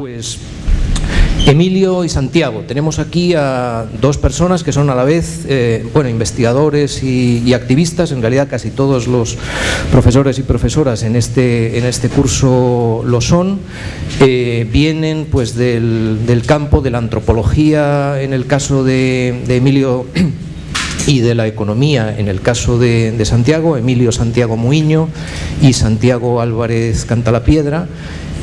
Pues Emilio y Santiago. Tenemos aquí a dos personas que son a la vez eh, bueno, investigadores y, activistas, en realidad casi todos los profesores y profesoras en este, en este curso lo son. Eh, vienen pues, del, campo de la antropología en el caso de, Emilio y de la economía en el caso de, de Santiago, Emilio Santiago Muiño y Santiago Álvarez Cantalapiedra.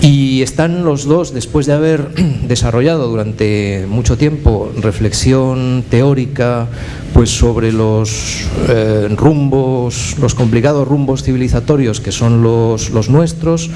Y están los dos, después de haber desarrollado durante mucho tiempo reflexión teórica pues sobre los eh, rumbos, los complicados rumbos civilizatorios que son los, los, nuestros,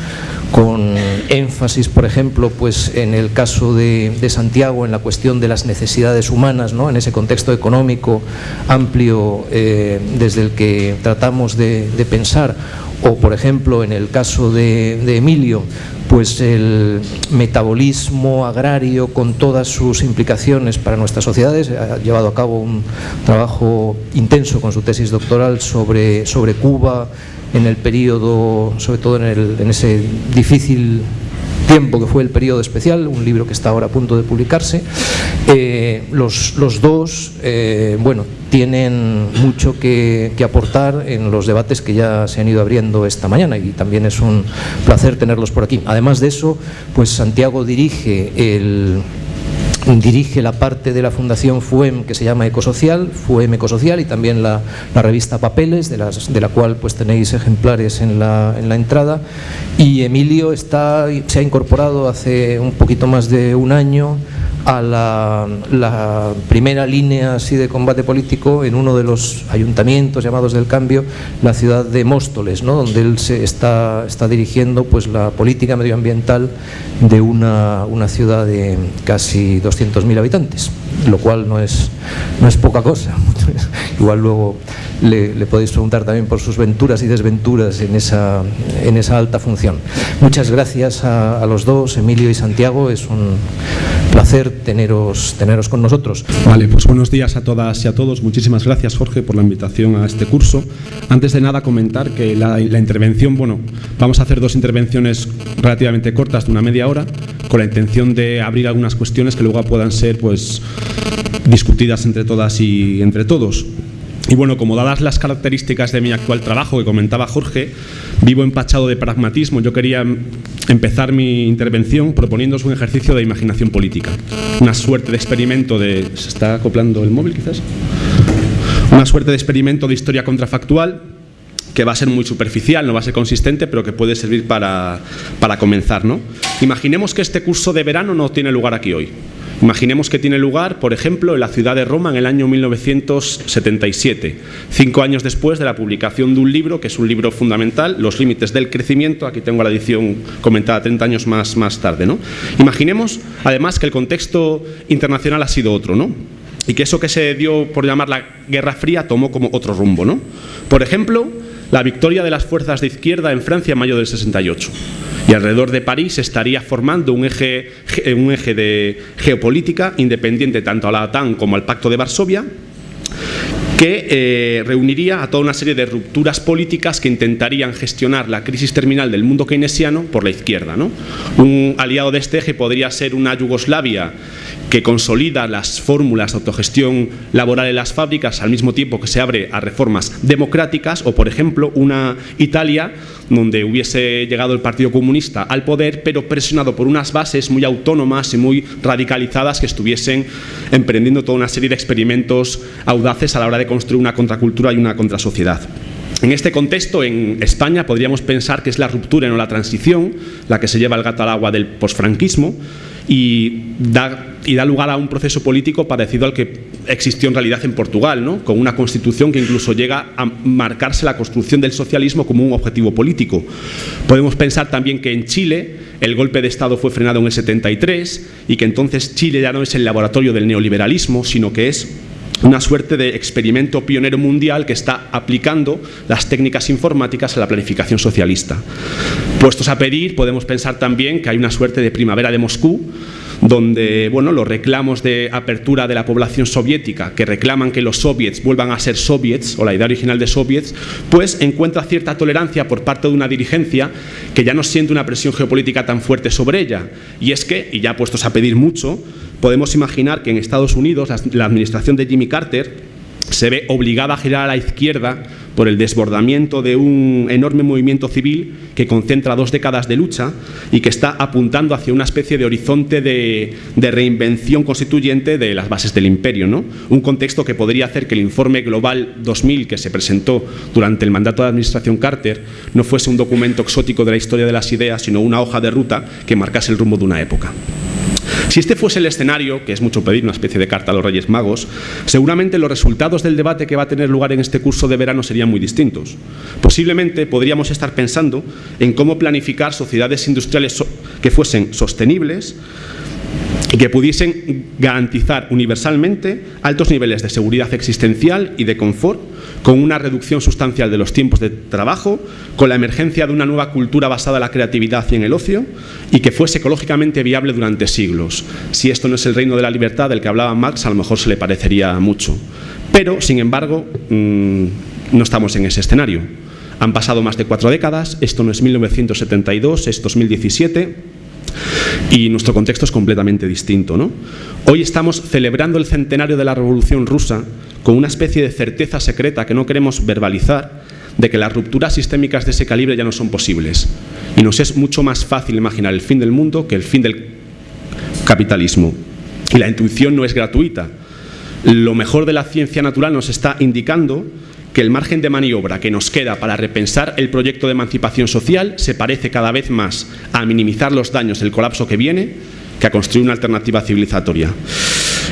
con énfasis, por ejemplo, pues en el caso de, Santiago, en la cuestión de las necesidades humanas, ¿no? en ese contexto económico amplio eh, desde el que tratamos de, de pensar, o por ejemplo en el caso de, Emilio, pues el metabolismo agrario con todas sus implicaciones para nuestras sociedades, ha llevado a cabo un trabajo intenso con su tesis doctoral sobre, sobre Cuba en el periodo, sobre todo en, el, en ese difícil tiempo que fue el periodo especial, un libro que está ahora a punto de publicarse. Eh, los, los, dos, eh, bueno, tienen mucho que, que, aportar en los debates que ya se han ido abriendo esta mañana y también es un placer tenerlos por aquí. Además de eso, pues Santiago dirige el dirige la parte de la Fundación FUEM que se llama Ecosocial, FUEM Ecosocial y también la, revista Papeles, de, las, de, la cual pues tenéis ejemplares en la, en la entrada. Y Emilio está, se ha incorporado hace un poquito más de un año a la, primera línea así de combate político en uno de los ayuntamientos llamados del cambio, la ciudad de Móstoles, ¿no? donde él se está, está dirigiendo pues, la política medioambiental de una, una ciudad de casi 200.000 habitantes, lo cual no es, no es poca cosa. Igual luego le, podéis preguntar también por sus venturas y desventuras en esa, en esa alta función. Muchas gracias a, los dos, Emilio y Santiago, es un placer teneros, teneros con nosotros. Vale, pues buenos días a todas y a todos. Muchísimas gracias, Jorge, por la invitación a este curso. Antes de nada, comentar que la intervención, bueno, vamos a hacer dos intervenciones relativamente cortas de una media hora, con la intención de abrir algunas cuestiones que luego puedan ser, pues, discutidas entre todas y entre todos. Y bueno, como dadas las características de mi actual trabajo que comentaba Jorge, vivo empachado de pragmatismo, yo quería empezar mi intervención proponiéndose un ejercicio de imaginación política. Una suerte de experimento de... ¿Se está acoplando el móvil quizás? Una suerte de experimento de historia contrafactual que va a ser muy superficial, no va a ser consistente, pero que puede servir para, para comenzar. ¿no? Imaginemos que este curso de verano no tiene lugar aquí hoy. Imaginemos que tiene lugar, por ejemplo, en la ciudad de Roma en el año 1977, cinco años después de la publicación de un libro, que es un libro fundamental, Los límites del crecimiento, aquí tengo la edición comentada 30 años más, más tarde. ¿no? Imaginemos, además, que el contexto internacional ha sido otro, ¿no? y que eso que se dio por llamar la Guerra Fría tomó como otro rumbo. ¿no? Por ejemplo, la victoria de las fuerzas de izquierda en Francia en mayo del 68. Y alrededor de París estaría formando un eje, un eje de geopolítica independiente tanto a la OTAN como al Pacto de Varsovia, que eh, reuniría a toda una serie de rupturas políticas que intentarían gestionar la crisis terminal del mundo keynesiano por la izquierda. ¿no? Un aliado de este eje podría ser una Yugoslavia que consolida las fórmulas de autogestión laboral en las fábricas al mismo tiempo que se abre a reformas democráticas o, por ejemplo, una Italia donde hubiese llegado el Partido Comunista al poder, pero presionado por unas bases muy autónomas y muy radicalizadas que estuviesen emprendiendo toda una serie de experimentos audaces a la hora de construir una contracultura y una contrasociedad. En este contexto, en España, podríamos pensar que es la ruptura no la transición la que se lleva el gato al agua del posfranquismo, y da, y da lugar a un proceso político parecido al que existió en realidad en Portugal, ¿no? con una constitución que incluso llega a marcarse la construcción del socialismo como un objetivo político. Podemos pensar también que en Chile el golpe de Estado fue frenado en el 73 y que entonces Chile ya no es el laboratorio del neoliberalismo, sino que es una suerte de experimento pionero mundial que está aplicando las técnicas informáticas a la planificación socialista. Puestos a pedir, podemos pensar también que hay una suerte de primavera de Moscú, donde bueno, los reclamos de apertura de la población soviética, que reclaman que los soviets vuelvan a ser soviets, o la idea original de soviets, pues encuentra cierta tolerancia por parte de una dirigencia que ya no siente una presión geopolítica tan fuerte sobre ella. Y es que, y ya puestos a pedir mucho, podemos imaginar que en Estados Unidos la administración de Jimmy Carter se ve obligada a girar a la izquierda por el desbordamiento de un enorme movimiento civil que concentra dos décadas de lucha y que está apuntando hacia una especie de horizonte de, reinvención constituyente de las bases del imperio. ¿no? Un contexto que podría hacer que el informe Global 2000 que se presentó durante el mandato de la administración Carter no fuese un documento exótico de la historia de las ideas, sino una hoja de ruta que marcase el rumbo de una época. Si este fuese el escenario, que es mucho pedir una especie de carta a los Reyes Magos, seguramente los resultados del debate que va a tener lugar en este curso de verano serían muy distintos. Posiblemente podríamos estar pensando en cómo planificar sociedades industriales que fuesen sostenibles, y que pudiesen garantizar universalmente altos niveles de seguridad existencial y de confort, con una reducción sustancial de los tiempos de trabajo, con la emergencia de una nueva cultura basada en la creatividad y en el ocio, y que fuese ecológicamente viable durante siglos. Si esto no es el reino de la libertad del que hablaba Marx, a lo mejor se le parecería mucho. Pero, sin embargo, mm, no estamos en ese escenario. Han pasado más de cuatro décadas, esto no es 1972, es 2017 y nuestro contexto es completamente distinto. ¿no? Hoy estamos celebrando el centenario de la Revolución Rusa con una especie de certeza secreta que no queremos verbalizar de que las rupturas sistémicas de ese calibre ya no son posibles. Y nos es mucho más fácil imaginar el fin del mundo que el fin del capitalismo. Y la intuición no es gratuita. Lo mejor de la ciencia natural nos está indicando que el margen de maniobra que nos queda para repensar el proyecto de emancipación social se parece cada vez más a minimizar los daños del colapso que viene que a construir una alternativa civilizatoria.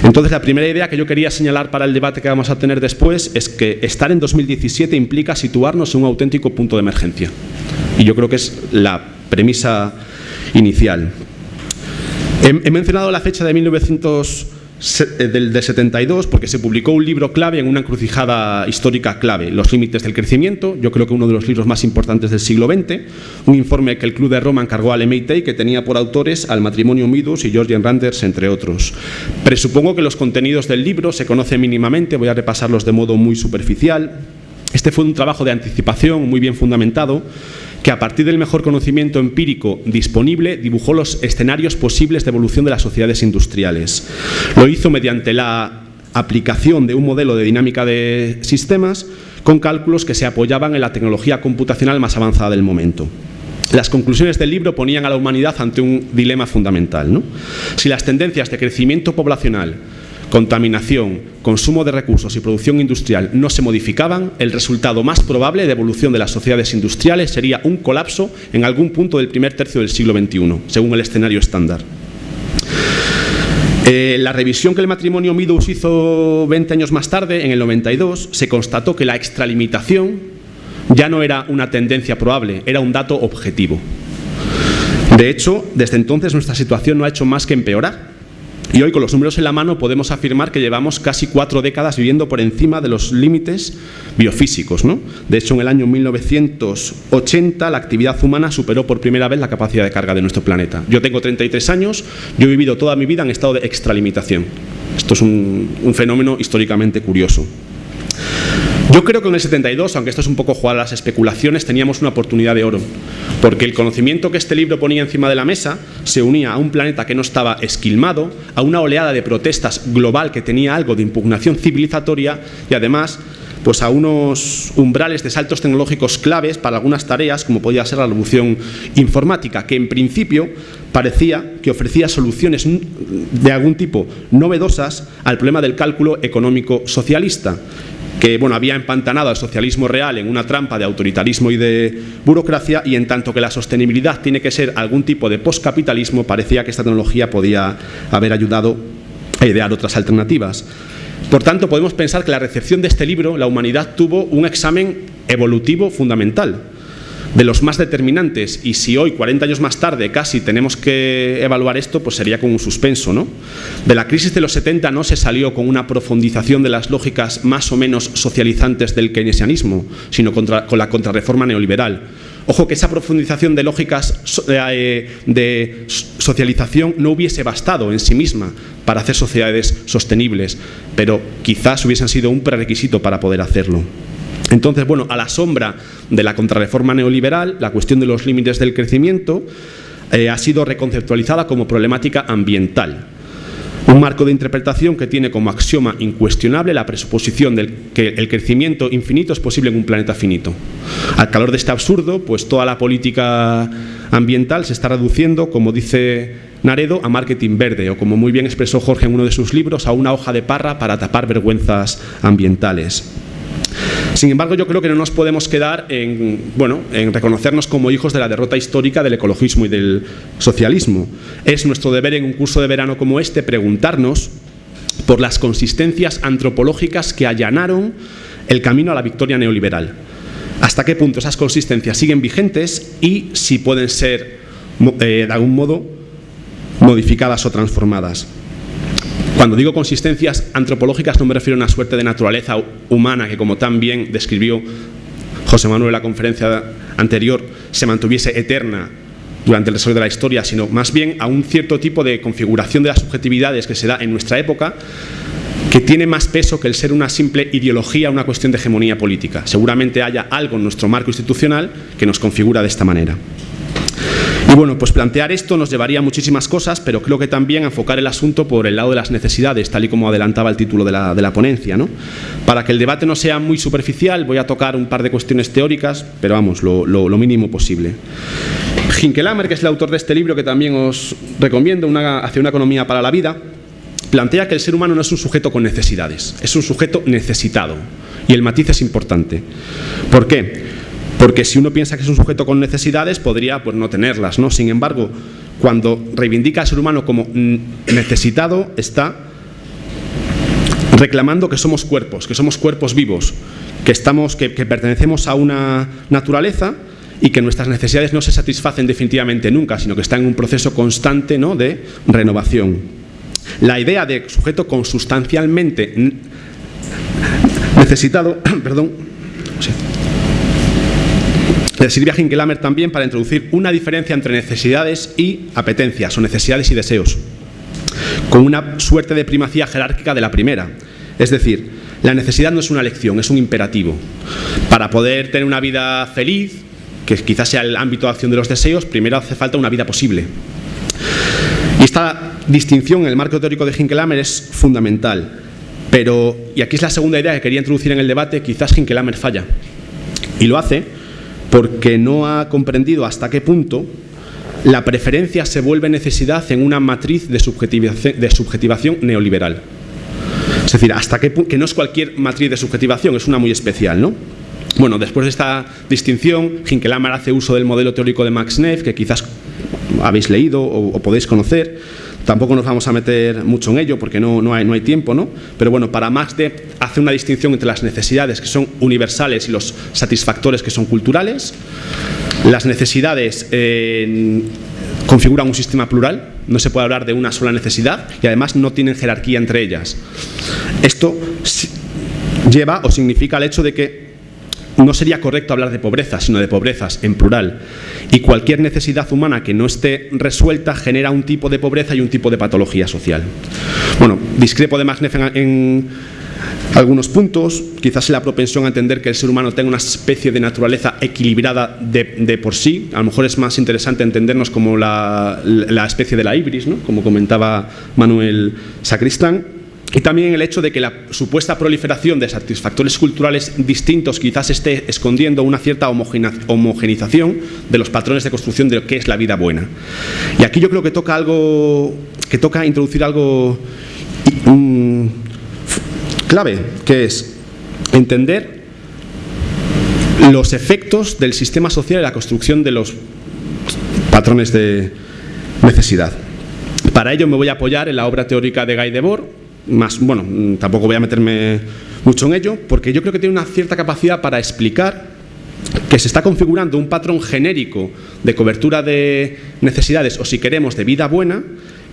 Entonces, la primera idea que yo quería señalar para el debate que vamos a tener después es que estar en 2017 implica situarnos en un auténtico punto de emergencia. Y yo creo que es la premisa inicial. He, mencionado la fecha de 1900 eh, del, de 72 porque se publicó un libro clave en una encrucijada histórica clave, Los límites del crecimiento, yo creo que uno de los libros más importantes del siglo XX, un informe que el Club de Roma encargó al MIT que tenía por autores al matrimonio Midus y Georgian Randers, entre otros. Presupongo que los contenidos del libro se conocen mínimamente, voy a repasarlos de modo muy superficial. Este fue un trabajo de anticipación muy bien fundamentado que a partir del mejor conocimiento empírico disponible dibujó los escenarios posibles de evolución de las sociedades industriales. Lo hizo mediante la aplicación de un modelo de dinámica de sistemas con cálculos que se apoyaban en la tecnología computacional más avanzada del momento. Las conclusiones del libro ponían a la humanidad ante un dilema fundamental. Si las tendencias de crecimiento poblacional contaminación, consumo de recursos y producción industrial no se modificaban, el resultado más probable de evolución de las sociedades industriales sería un colapso en algún punto del primer tercio del siglo XXI, según el escenario estándar. Eh, la revisión que el matrimonio Meadows hizo 20 años más tarde, en el 92, se constató que la extralimitación ya no era una tendencia probable, era un dato objetivo. De hecho, desde entonces nuestra situación no ha hecho más que empeorar. Y hoy con los números en la mano podemos afirmar que llevamos casi cuatro décadas viviendo por encima de los límites biofísicos. ¿no? De hecho, en el año 1980 la actividad humana superó por primera vez la capacidad de carga de nuestro planeta. Yo tengo 33 años, yo he vivido toda mi vida en estado de extralimitación. Esto es un, un fenómeno históricamente curioso. Yo creo que en el 72, aunque esto es un poco jugar a las especulaciones, teníamos una oportunidad de oro, porque el conocimiento que este libro ponía encima de la mesa se unía a un planeta que no estaba esquilmado, a una oleada de protestas global que tenía algo de impugnación civilizatoria y además pues a unos umbrales de saltos tecnológicos claves para algunas tareas, como podía ser la revolución informática, que en principio parecía que ofrecía soluciones de algún tipo novedosas al problema del cálculo económico socialista que bueno, había empantanado al socialismo real en una trampa de autoritarismo y de burocracia y en tanto que la sostenibilidad tiene que ser algún tipo de postcapitalismo, parecía que esta tecnología podía haber ayudado a idear otras alternativas. Por tanto, podemos pensar que la recepción de este libro, la humanidad tuvo un examen evolutivo fundamental de los más determinantes y si hoy, 40 años más tarde, casi tenemos que evaluar esto, pues sería con un suspenso. ¿no? De la crisis de los 70 no se salió con una profundización de las lógicas más o menos socializantes del keynesianismo, sino con la contrarreforma neoliberal. Ojo que esa profundización de lógicas eh, de socialización no hubiese bastado en sí misma para hacer sociedades sostenibles, pero quizás hubiesen sido un prerequisito para poder hacerlo. Entonces, bueno, a la sombra de la contrarreforma neoliberal, la cuestión de los límites del crecimiento eh, ha sido reconceptualizada como problemática ambiental. Un marco de interpretación que tiene como axioma incuestionable la presuposición de que el crecimiento infinito es posible en un planeta finito. Al calor de este absurdo, pues toda la política ambiental se está reduciendo, como dice Naredo, a marketing verde, o como muy bien expresó Jorge en uno de sus libros, a una hoja de parra para tapar vergüenzas ambientales. Sin embargo, yo creo que no nos podemos quedar en, bueno, en reconocernos como hijos de la derrota histórica del ecologismo y del socialismo. Es nuestro deber en un curso de verano como este preguntarnos por las consistencias antropológicas que allanaron el camino a la victoria neoliberal. Hasta qué punto esas consistencias siguen vigentes y si pueden ser, eh, de algún modo, modificadas o transformadas. Cuando digo consistencias antropológicas no me refiero a una suerte de naturaleza humana que como tan bien describió José Manuel en la conferencia anterior se mantuviese eterna durante el desarrollo de la historia, sino más bien a un cierto tipo de configuración de las subjetividades que se da en nuestra época que tiene más peso que el ser una simple ideología, una cuestión de hegemonía política. Seguramente haya algo en nuestro marco institucional que nos configura de esta manera. Y bueno, pues plantear esto nos llevaría a muchísimas cosas, pero creo que también enfocar el asunto por el lado de las necesidades, tal y como adelantaba el título de la, ponencia. ¿no? Para que el debate no sea muy superficial, voy a tocar un par de cuestiones teóricas, pero vamos, lo, mínimo posible. Hinkelamer, que es el autor de este libro que también os recomiendo, una, Hacia una economía para la vida, plantea que el ser humano no es un sujeto con necesidades, es un sujeto necesitado. Y el matiz es importante. ¿Por qué? Porque si uno piensa que es un sujeto con necesidades, podría pues, no tenerlas. ¿no? Sin embargo, cuando reivindica al ser humano como necesitado, está reclamando que somos cuerpos, que somos cuerpos vivos, que, estamos, que, pertenecemos a una naturaleza y que nuestras necesidades no se satisfacen definitivamente nunca, sino que están en un proceso constante ¿no? de renovación. La idea de sujeto consustancialmente necesitado, perdón, Sirve a Hinkelamer también para introducir una diferencia entre necesidades y apetencias, o necesidades y deseos, con una suerte de primacía jerárquica de la primera. Es decir, la necesidad no es una elección, es un imperativo. Para poder tener una vida feliz, que quizás sea el ámbito de acción de los deseos, primero hace falta una vida posible. Y esta distinción en el marco teórico de Hinkelamer es fundamental. Pero, y aquí es la segunda idea que quería introducir en el debate, quizás Hinkelamer falla. Y lo hace porque no ha comprendido hasta qué punto la preferencia se vuelve necesidad en una matriz de subjetivación, neoliberal. Es decir, hasta qué que no es cualquier matriz de subjetivación, es una muy especial, ¿no? Bueno, después de esta distinción, Hinkelamer hace uso del modelo teórico de Max Neff, que quizás habéis leído o podéis conocer, Tampoco nos vamos a meter mucho en ello porque no, no, hay, no hay tiempo, ¿no? Pero bueno, para Max de hace una distinción entre las necesidades que son universales y los satisfactores que son culturales. Las necesidades eh, configuran un sistema plural, no se puede hablar de una sola necesidad y además no tienen jerarquía entre ellas. Esto lleva o significa el hecho de que no sería correcto hablar de pobreza, sino de pobrezas en plural. Y cualquier necesidad humana que no esté resuelta genera un tipo de pobreza y un tipo de patología social. Bueno, discrepo de Magnef en, algunos puntos, quizás la propensión a entender que el ser humano tenga una especie de naturaleza equilibrada de, por sí, a lo mejor es más interesante entendernos como la, la especie de la ibris, ¿no? como comentaba Manuel Sacristán, y también el hecho de que la supuesta proliferación de satisfactores culturales distintos quizás esté escondiendo una cierta homogenización de los patrones de construcción de lo que es la vida buena. Y aquí yo creo que toca algo, que toca introducir algo clave, que es entender los efectos del sistema social en la construcción de los patrones de necesidad. Para ello me voy a apoyar en la obra teórica de Guy Debord, más, bueno, tampoco voy a meterme mucho en ello, porque yo creo que tiene una cierta capacidad para explicar que se está configurando un patrón genérico de cobertura de necesidades, o si queremos, de vida buena,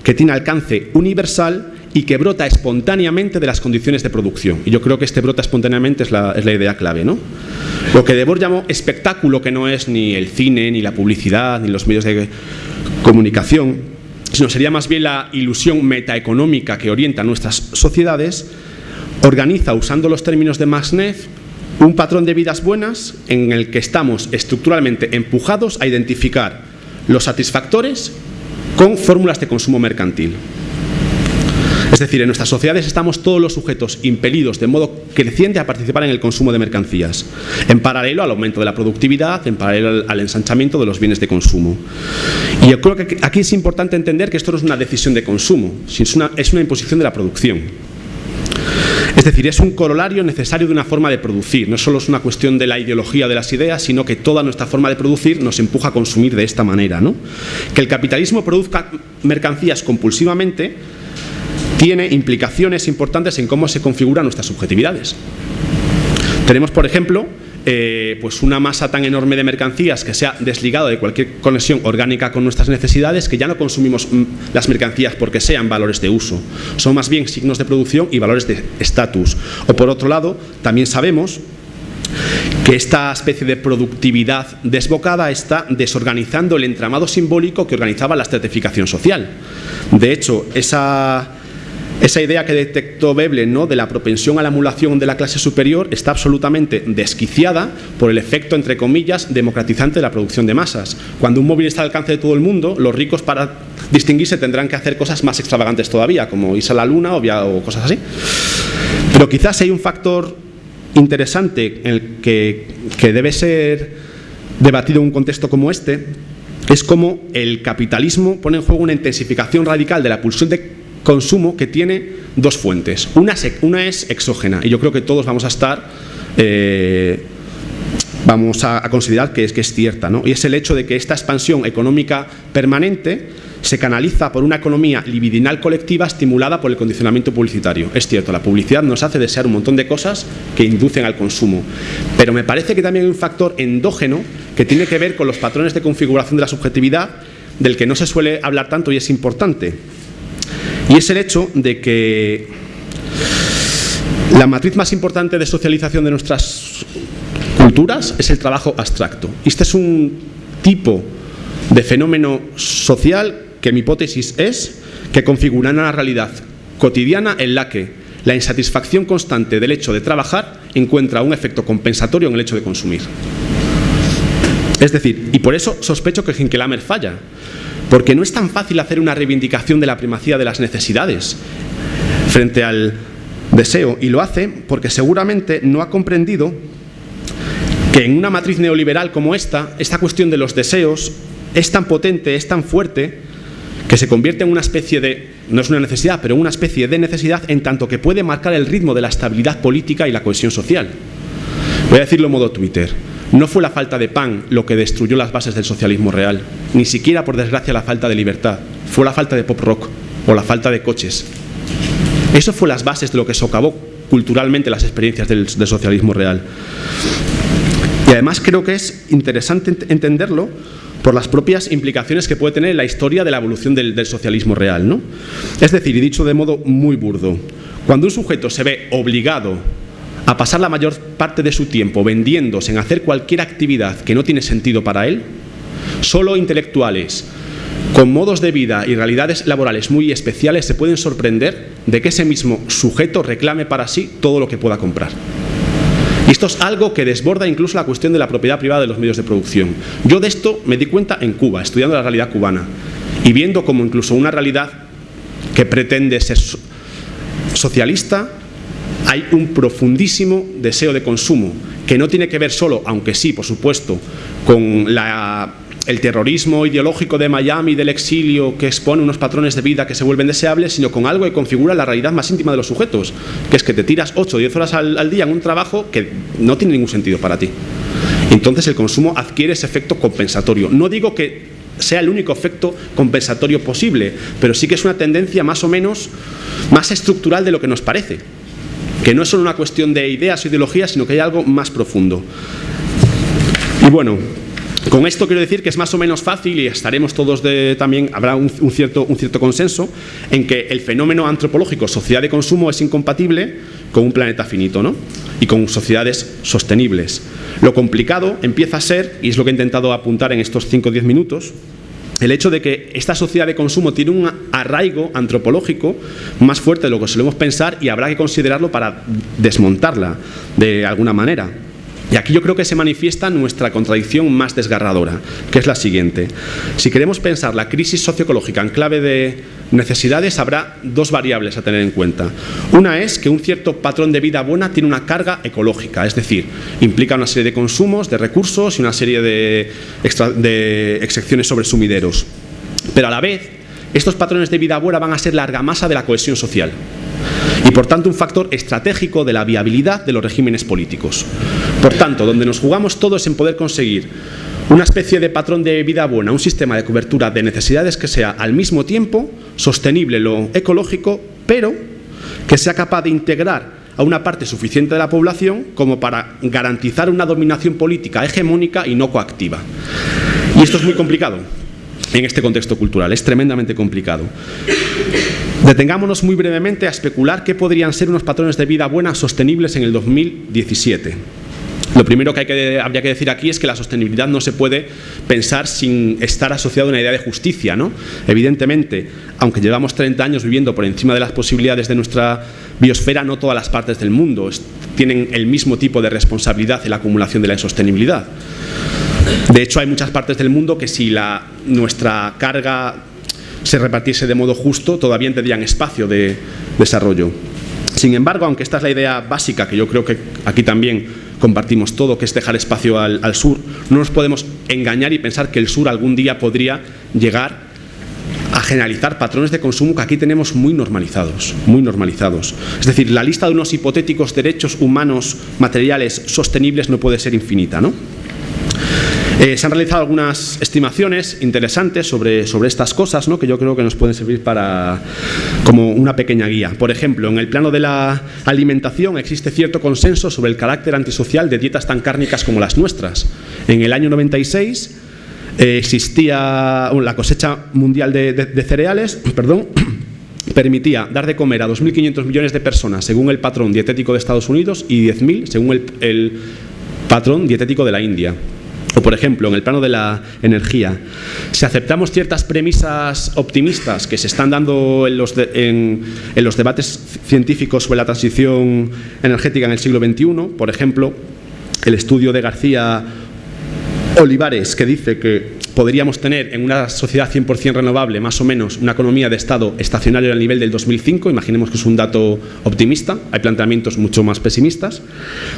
que tiene alcance universal y que brota espontáneamente de las condiciones de producción. Y yo creo que este brota espontáneamente es la, es la idea clave. ¿no? Lo que Debord llamó espectáculo, que no es ni el cine, ni la publicidad, ni los medios de comunicación, sino sería más bien la ilusión metaeconómica que orienta nuestras sociedades, organiza, usando los términos de Max un patrón de vidas buenas en el que estamos estructuralmente empujados a identificar los satisfactores con fórmulas de consumo mercantil. Es decir, en nuestras sociedades estamos todos los sujetos impelidos de modo creciente a participar en el consumo de mercancías, en paralelo al aumento de la productividad, en paralelo al ensanchamiento de los bienes de consumo. Y yo creo que aquí es importante entender que esto no es una decisión de consumo, sino es una imposición de la producción. Es decir, es un corolario necesario de una forma de producir. No solo es una cuestión de la ideología de las ideas, sino que toda nuestra forma de producir nos empuja a consumir de esta manera. ¿no? Que el capitalismo produzca mercancías compulsivamente tiene implicaciones importantes en cómo se configuran nuestras subjetividades. Tenemos, por ejemplo, eh, pues una masa tan enorme de mercancías que se ha desligado de cualquier conexión orgánica con nuestras necesidades que ya no consumimos mm, las mercancías porque sean valores de uso, son más bien signos de producción y valores de estatus. O por otro lado, también sabemos que esta especie de productividad desbocada está desorganizando el entramado simbólico que organizaba la estratificación social. De hecho, esa esa idea que detectó Veblen ¿no? de la propensión a la emulación de la clase superior está absolutamente desquiciada por el efecto, entre comillas, democratizante de la producción de masas. Cuando un móvil está al alcance de todo el mundo, los ricos para distinguirse tendrán que hacer cosas más extravagantes todavía, como irse a la luna o, cosas así. Pero quizás hay un factor interesante el que, que debe ser debatido en un contexto como este, es como el capitalismo pone en juego una intensificación radical de la pulsión de consumo que tiene dos fuentes. Una, una es exógena y yo creo que todos vamos a estar... Eh, vamos a, considerar que es, que es cierta, ¿no? y es el hecho de que esta expansión económica permanente se canaliza por una economía libidinal colectiva estimulada por el condicionamiento publicitario. Es cierto, la publicidad nos hace desear un montón de cosas que inducen al consumo, pero me parece que también hay un factor endógeno que tiene que ver con los patrones de configuración de la subjetividad del que no se suele hablar tanto y es importante. Y es el hecho de que la matriz más importante de socialización de nuestras culturas es el trabajo abstracto. Este es un tipo de fenómeno social que mi hipótesis es que configura una realidad cotidiana en la que la insatisfacción constante del hecho de trabajar encuentra un efecto compensatorio en el hecho de consumir. Es decir, y por eso sospecho que Hinkelamer falla, porque no es tan fácil hacer una reivindicación de la primacía de las necesidades frente al deseo, y lo hace porque seguramente no ha comprendido que en una matriz neoliberal como esta, esta cuestión de los deseos es tan potente, es tan fuerte, que se convierte en una especie de, no es una necesidad, pero una especie de necesidad en tanto que puede marcar el ritmo de la estabilidad política y la cohesión social. Voy a decirlo en modo Twitter. No fue la falta de pan lo que destruyó las bases del socialismo real, ni siquiera por desgracia la falta de libertad, fue la falta de pop rock o la falta de coches. Eso fue las bases de lo que socavó culturalmente las experiencias del, socialismo real. Y además creo que es interesante entenderlo por las propias implicaciones que puede tener en la historia de la evolución del, del socialismo real. ¿no? Es decir, y dicho de modo muy burdo, cuando un sujeto se ve obligado a pasar la mayor parte de su tiempo vendiéndose en hacer cualquier actividad que no tiene sentido para él, solo intelectuales con modos de vida y realidades laborales muy especiales se pueden sorprender de que ese mismo sujeto reclame para sí todo lo que pueda comprar. Y esto es algo que desborda incluso la cuestión de la propiedad privada de los medios de producción. Yo de esto me di cuenta en Cuba, estudiando la realidad cubana y viendo como incluso una realidad que pretende ser socialista hay un profundísimo deseo de consumo que no tiene que ver solo, aunque sí, por supuesto, con el terrorismo ideológico de Miami, del exilio, que expone unos patrones de vida que se vuelven deseables, sino con algo que configura la realidad más íntima de los sujetos, que es que te tiras 8 o 10 horas al, al día en un trabajo que no tiene ningún sentido para ti. Entonces el consumo adquiere ese efecto compensatorio. No digo que sea el único efecto compensatorio posible, pero sí que es una tendencia más o menos más estructural de lo que nos parece que no es solo una cuestión de ideas o ideologías, sino que hay algo más profundo. Y bueno, con esto quiero decir que es más o menos fácil y estaremos todos de, también, habrá un, cierto, un cierto consenso en que el fenómeno antropológico sociedad de consumo es incompatible con un planeta finito ¿no? y con sociedades sostenibles. Lo complicado empieza a ser, y es lo que he intentado apuntar en estos 5 o 10 minutos, el hecho de que esta sociedad de consumo tiene un arraigo antropológico más fuerte de lo que solemos pensar y habrá que considerarlo para desmontarla de alguna manera. Y aquí yo creo que se manifiesta nuestra contradicción más desgarradora, que es la siguiente. Si queremos pensar la crisis socioecológica en clave de necesidades, habrá dos variables a tener en cuenta. Una es que un cierto patrón de vida buena tiene una carga ecológica, es decir, implica una serie de consumos, de recursos y una serie de, excepciones sobre sumideros. Pero a la vez, estos patrones de vida buena van a ser la argamasa de la cohesión social y por tanto un factor estratégico de la viabilidad de los regímenes políticos. Por tanto, donde nos jugamos todo es en poder conseguir una especie de patrón de vida buena, un sistema de cobertura de necesidades que sea al mismo tiempo sostenible lo ecológico, pero que sea capaz de integrar a una parte suficiente de la población como para garantizar una dominación política hegemónica y no coactiva. Y esto es muy complicado en este contexto cultural, es tremendamente complicado. Detengámonos muy brevemente a especular qué podrían ser unos patrones de vida buena sostenibles en el 2017. Lo primero que, que habría que decir aquí es que la sostenibilidad no se puede pensar sin estar asociada a una idea de justicia. ¿no? Evidentemente, aunque llevamos 30 años viviendo por encima de las posibilidades de nuestra biosfera, no todas las partes del mundo tienen el mismo tipo de responsabilidad en la acumulación de la insostenibilidad. De hecho, hay muchas partes del mundo que si la, nuestra carga se repartiese de modo justo, todavía tendrían espacio de desarrollo. Sin embargo, aunque esta es la idea básica, que yo creo que aquí también compartimos todo, que es dejar espacio al, al, sur, no nos podemos engañar y pensar que el sur algún día podría llegar a generalizar patrones de consumo que aquí tenemos muy normalizados, muy normalizados. Es decir, la lista de unos hipotéticos derechos humanos materiales sostenibles no puede ser infinita, ¿no? Eh, se han realizado algunas estimaciones interesantes sobre, sobre estas cosas ¿no? que yo creo que nos pueden servir para, como una pequeña guía. Por ejemplo, en el plano de la alimentación existe cierto consenso sobre el carácter antisocial de dietas tan cárnicas como las nuestras. En el año 96 eh, existía la cosecha mundial de, cereales, perdón, permitía dar de comer a 2.500 millones de personas según el patrón dietético de Estados Unidos y 10.000 según el, el patrón dietético de la India. O, por ejemplo, en el plano de la energía, si aceptamos ciertas premisas optimistas que se están dando en los, en, en los debates científicos sobre la transición energética en el siglo XXI, por ejemplo, el estudio de García Olivares, que dice que podríamos tener en una sociedad 100% renovable más o menos una economía de estado estacionario al nivel del 2005, imaginemos que es un dato optimista, hay planteamientos mucho más pesimistas,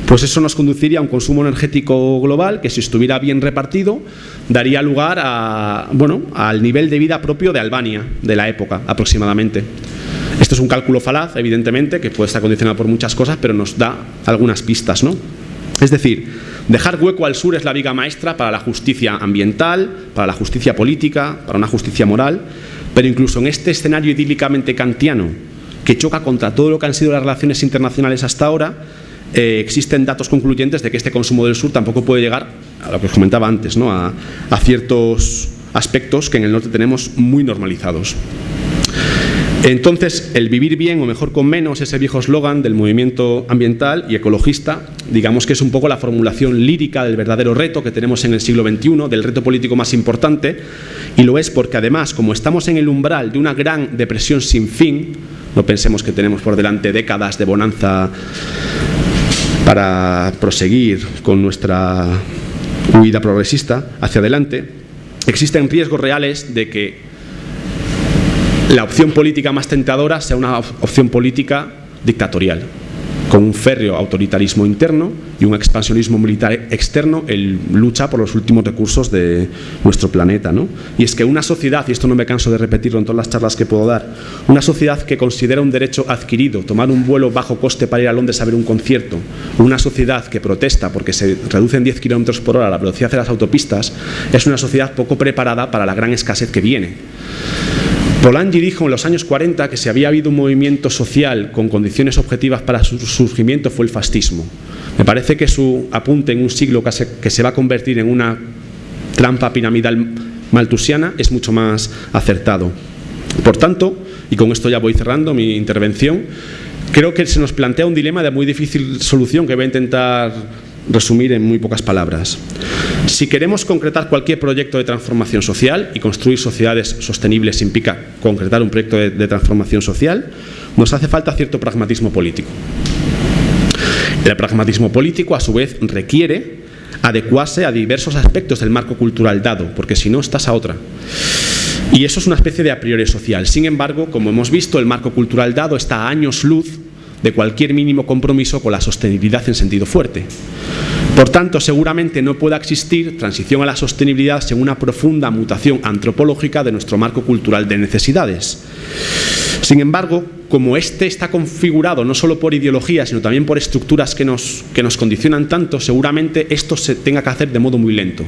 pues eso nos conduciría a un consumo energético global que si estuviera bien repartido daría lugar a, bueno, al nivel de vida propio de Albania de la época aproximadamente. Esto es un cálculo falaz, evidentemente, que puede estar condicionado por muchas cosas, pero nos da algunas pistas, ¿no? Es decir, dejar hueco al sur es la viga maestra para la justicia ambiental, para la justicia política, para una justicia moral, pero incluso en este escenario idílicamente kantiano, que choca contra todo lo que han sido las relaciones internacionales hasta ahora, eh, existen datos concluyentes de que este consumo del sur tampoco puede llegar, a lo que os comentaba antes, ¿no? a, a ciertos aspectos que en el norte tenemos muy normalizados. Entonces, el vivir bien o mejor con menos, ese viejo eslogan del movimiento ambiental y ecologista, digamos que es un poco la formulación lírica del verdadero reto que tenemos en el siglo XXI, del reto político más importante, y lo es porque además, como estamos en el umbral de una gran depresión sin fin, no pensemos que tenemos por delante décadas de bonanza para proseguir con nuestra huida progresista hacia adelante, existen riesgos reales de que la opción política más tentadora sea una opción política dictatorial, con un férreo autoritarismo interno y un expansionismo militar externo en lucha por los últimos recursos de nuestro planeta. ¿no? Y es que una sociedad, y esto no me canso de repetirlo en todas las charlas que puedo dar, una sociedad que considera un derecho adquirido, tomar un vuelo bajo coste para ir a Londres a ver un concierto, una sociedad que protesta porque se reducen 10 kilómetros por hora la velocidad de las autopistas, es una sociedad poco preparada para la gran escasez que viene. Polanyi dijo en los años 40 que si había habido un movimiento social con condiciones objetivas para su surgimiento fue el fascismo. Me parece que su apunte en un siglo que se, va a convertir en una trampa piramidal maltusiana es mucho más acertado. Por tanto, y con esto ya voy cerrando mi intervención, creo que se nos plantea un dilema de muy difícil solución que voy a intentar resumir en muy pocas palabras. Si queremos concretar cualquier proyecto de transformación social y construir sociedades sostenibles implica concretar un proyecto de, de transformación social, nos hace falta cierto pragmatismo político. El pragmatismo político, a su vez, requiere adecuarse a diversos aspectos del marco cultural dado, porque si no estás a otra. Y eso es una especie de a priori social. Sin embargo, como hemos visto, el marco cultural dado está a años luz de cualquier mínimo compromiso con la sostenibilidad en sentido fuerte. Por tanto, seguramente no pueda existir transición a la sostenibilidad sin una profunda mutación antropológica de nuestro marco cultural de necesidades. Sin embargo, como este está configurado no solo por ideologías, sino también por estructuras que nos, que nos condicionan tanto, seguramente esto se tenga que hacer de modo muy lento.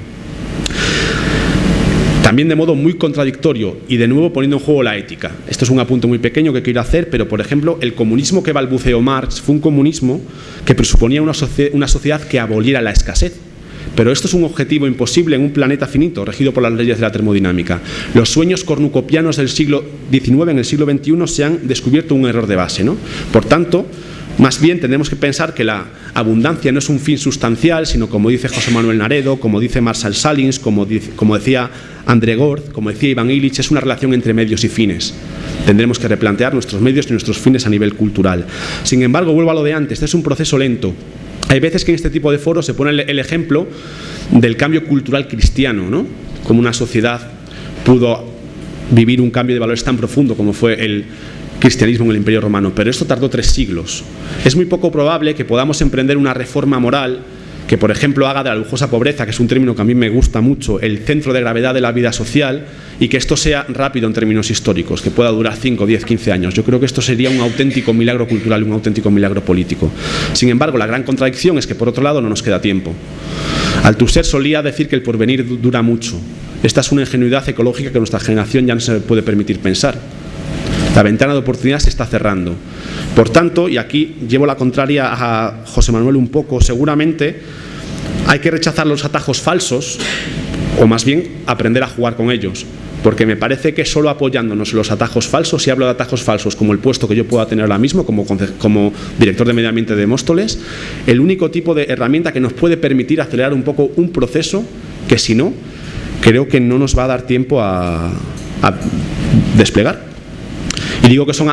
También de modo muy contradictorio y de nuevo poniendo en juego la ética. Esto es un apunte muy pequeño que quiero hacer, pero por ejemplo, el comunismo que balbuceó Marx fue un comunismo que presuponía una, una sociedad que aboliera la escasez. Pero esto es un objetivo imposible en un planeta finito, regido por las leyes de la termodinámica. Los sueños cornucopianos del siglo XIX en el siglo XXI se han descubierto un error de base. ¿no? Por tanto, más bien tenemos que pensar que la abundancia no es un fin sustancial, sino como dice José Manuel Naredo, como dice Marshall Salins, como, como decía André Gord, como decía Iván Illich, es una relación entre medios y fines. Tendremos que replantear nuestros medios y nuestros fines a nivel cultural. Sin embargo, vuelvo a lo de antes, este es un proceso lento. Hay veces que en este tipo de foros se pone el ejemplo del cambio cultural cristiano, ¿no? Como una sociedad pudo vivir un cambio de valores tan profundo como fue el cristianismo en el Imperio Romano, pero esto tardó tres siglos. Es muy poco probable que podamos emprender una reforma moral que por ejemplo haga de la lujosa pobreza, que es un término que a mí me gusta mucho, el centro de gravedad de la vida social y que esto sea rápido en términos históricos, que pueda durar 5, 10, 15 años. Yo creo que esto sería un auténtico milagro cultural y un auténtico milagro político. Sin embargo, la gran contradicción es que por otro lado no nos queda tiempo. Althusser solía decir que el porvenir dura mucho. Esta es una ingenuidad ecológica que nuestra generación ya no se puede permitir pensar. La ventana de oportunidad se está cerrando. Por tanto, y aquí llevo la contraria a José Manuel un poco, seguramente hay que rechazar los atajos falsos o más bien aprender a jugar con ellos. Porque me parece que solo apoyándonos en los atajos falsos, y hablo de atajos falsos como el puesto que yo pueda tener ahora mismo como, director de medio ambiente de Móstoles, el único tipo de herramienta que nos puede permitir acelerar un poco un proceso que si no, creo que no nos va a dar tiempo a desplegar. Digo que son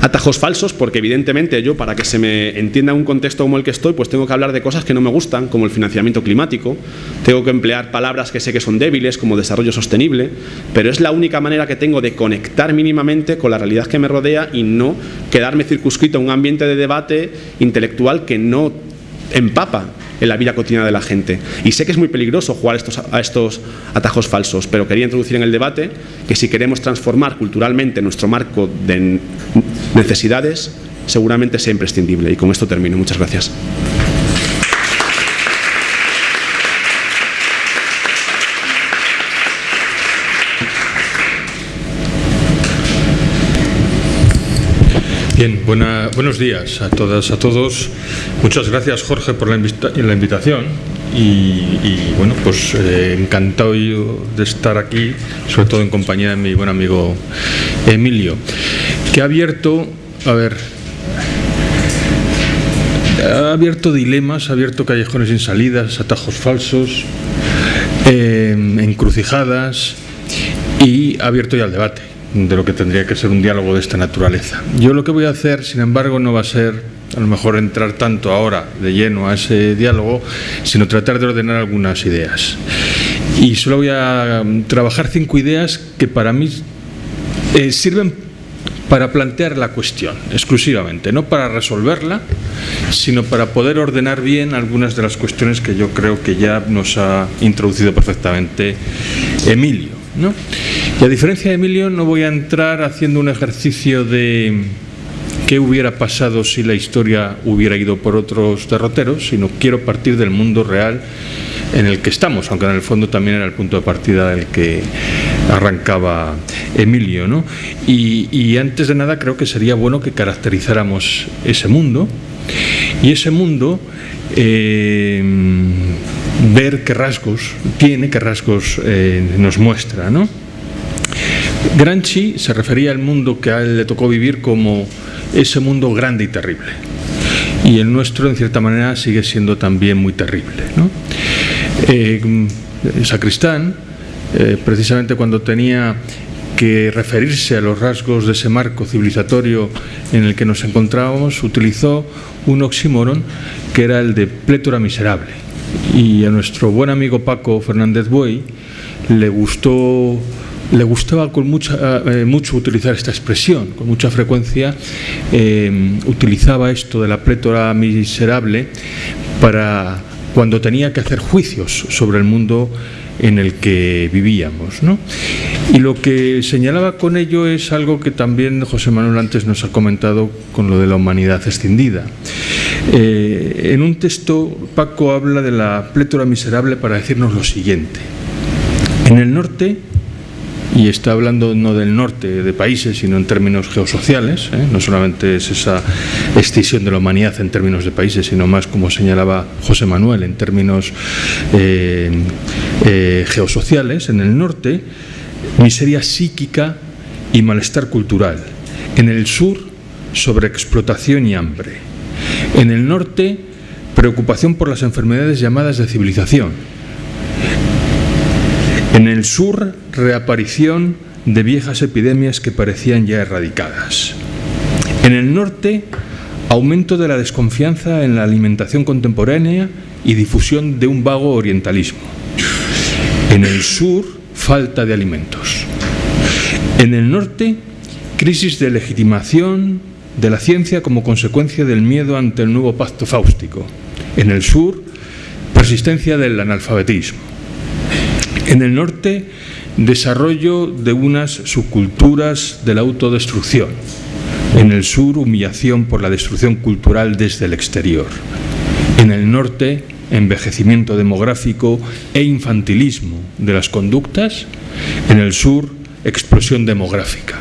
atajos falsos porque evidentemente yo para que se me entienda un contexto como el que estoy pues tengo que hablar de cosas que no me gustan como el financiamiento climático. Tengo que emplear palabras que sé que son débiles como desarrollo sostenible pero es la única manera que tengo de conectar mínimamente con la realidad que me rodea y no quedarme circunscrito a un ambiente de debate intelectual que no empapa en la vida cotidiana de la gente. Y sé que es muy peligroso jugar estos, a estos atajos falsos, pero quería introducir en el debate que si queremos transformar culturalmente nuestro marco de necesidades, seguramente sea imprescindible. Y con esto termino. Muchas gracias. Bien, buenos días a todas, a todos. Muchas gracias Jorge por la, invitación y, bueno, pues eh, encantado de estar aquí, sobre todo en compañía de mi buen amigo Emilio, que ha abierto, a ver, ha abierto dilemas, ha abierto callejones sin salidas, atajos falsos, eh, encrucijadas y ha abierto ya el debate de lo que tendría que ser un diálogo de esta naturaleza. Yo lo que voy a hacer, sin embargo, no va a ser a lo mejor entrar tanto ahora de lleno a ese diálogo, sino tratar de ordenar algunas ideas. Y solo voy a um, trabajar cinco ideas que para mí eh, sirven para plantear la cuestión exclusivamente, no para resolverla, sino para poder ordenar bien algunas de las cuestiones que yo creo que ya nos ha introducido perfectamente Emilio. ¿No? Y a diferencia de Emilio, no voy a entrar haciendo un ejercicio de qué hubiera pasado si la historia hubiera ido por otros derroteros, sino quiero partir del mundo real en el que estamos, aunque en el fondo también era el punto de partida del que arrancaba Emilio. ¿no? Y, antes de nada creo que sería bueno que caracterizáramos ese mundo y ese mundo eh, ver qué rasgos tiene, qué rasgos eh, nos muestra. ¿no? Granchi se refería al mundo que a él le tocó vivir como ese mundo grande y terrible. Y el nuestro, en cierta manera, sigue siendo también muy terrible. eh, sacristán, eh, precisamente cuando tenía que referirse a los rasgos de ese marco civilizatorio en el que nos encontrábamos, utilizó un oxímoron que era el de plétora miserable. Y a nuestro buen amigo Paco Fernández Buey le gustó le gustaba con mucha, eh, mucho utilizar esta expresión, con mucha frecuencia eh, utilizaba esto de la plétora miserable para cuando tenía que hacer juicios sobre el mundo en el que vivíamos. Y lo que señalaba con ello es algo que también José Manuel antes nos ha comentado con lo de la humanidad escindida. Eh, en un texto Paco habla de la plétora miserable para decirnos lo siguiente. En el norte y está hablando no del norte de países, sino en términos geosociales, ¿eh? no solamente es esa extinción de la humanidad en términos de países, sino más, como señalaba José Manuel, en términos eh, eh, geosociales, en el norte, miseria psíquica y malestar cultural, en el sur, sobreexplotación y hambre, en el norte, preocupación por las enfermedades llamadas de civilización, en el sur, reaparición de viejas epidemias que parecían ya erradicadas. En el norte, aumento de la desconfianza en la alimentación contemporánea y difusión de un vago orientalismo. En el sur, falta de alimentos. En el norte, crisis de legitimación de la ciencia como consecuencia del miedo ante el nuevo pacto fáustico. En el sur, persistencia del analfabetismo. En el norte, desarrollo de unas subculturas de la autodestrucción. En el sur, humillación por la destrucción cultural desde el exterior. En el norte, envejecimiento demográfico e infantilismo de las conductas. En el sur, explosión demográfica.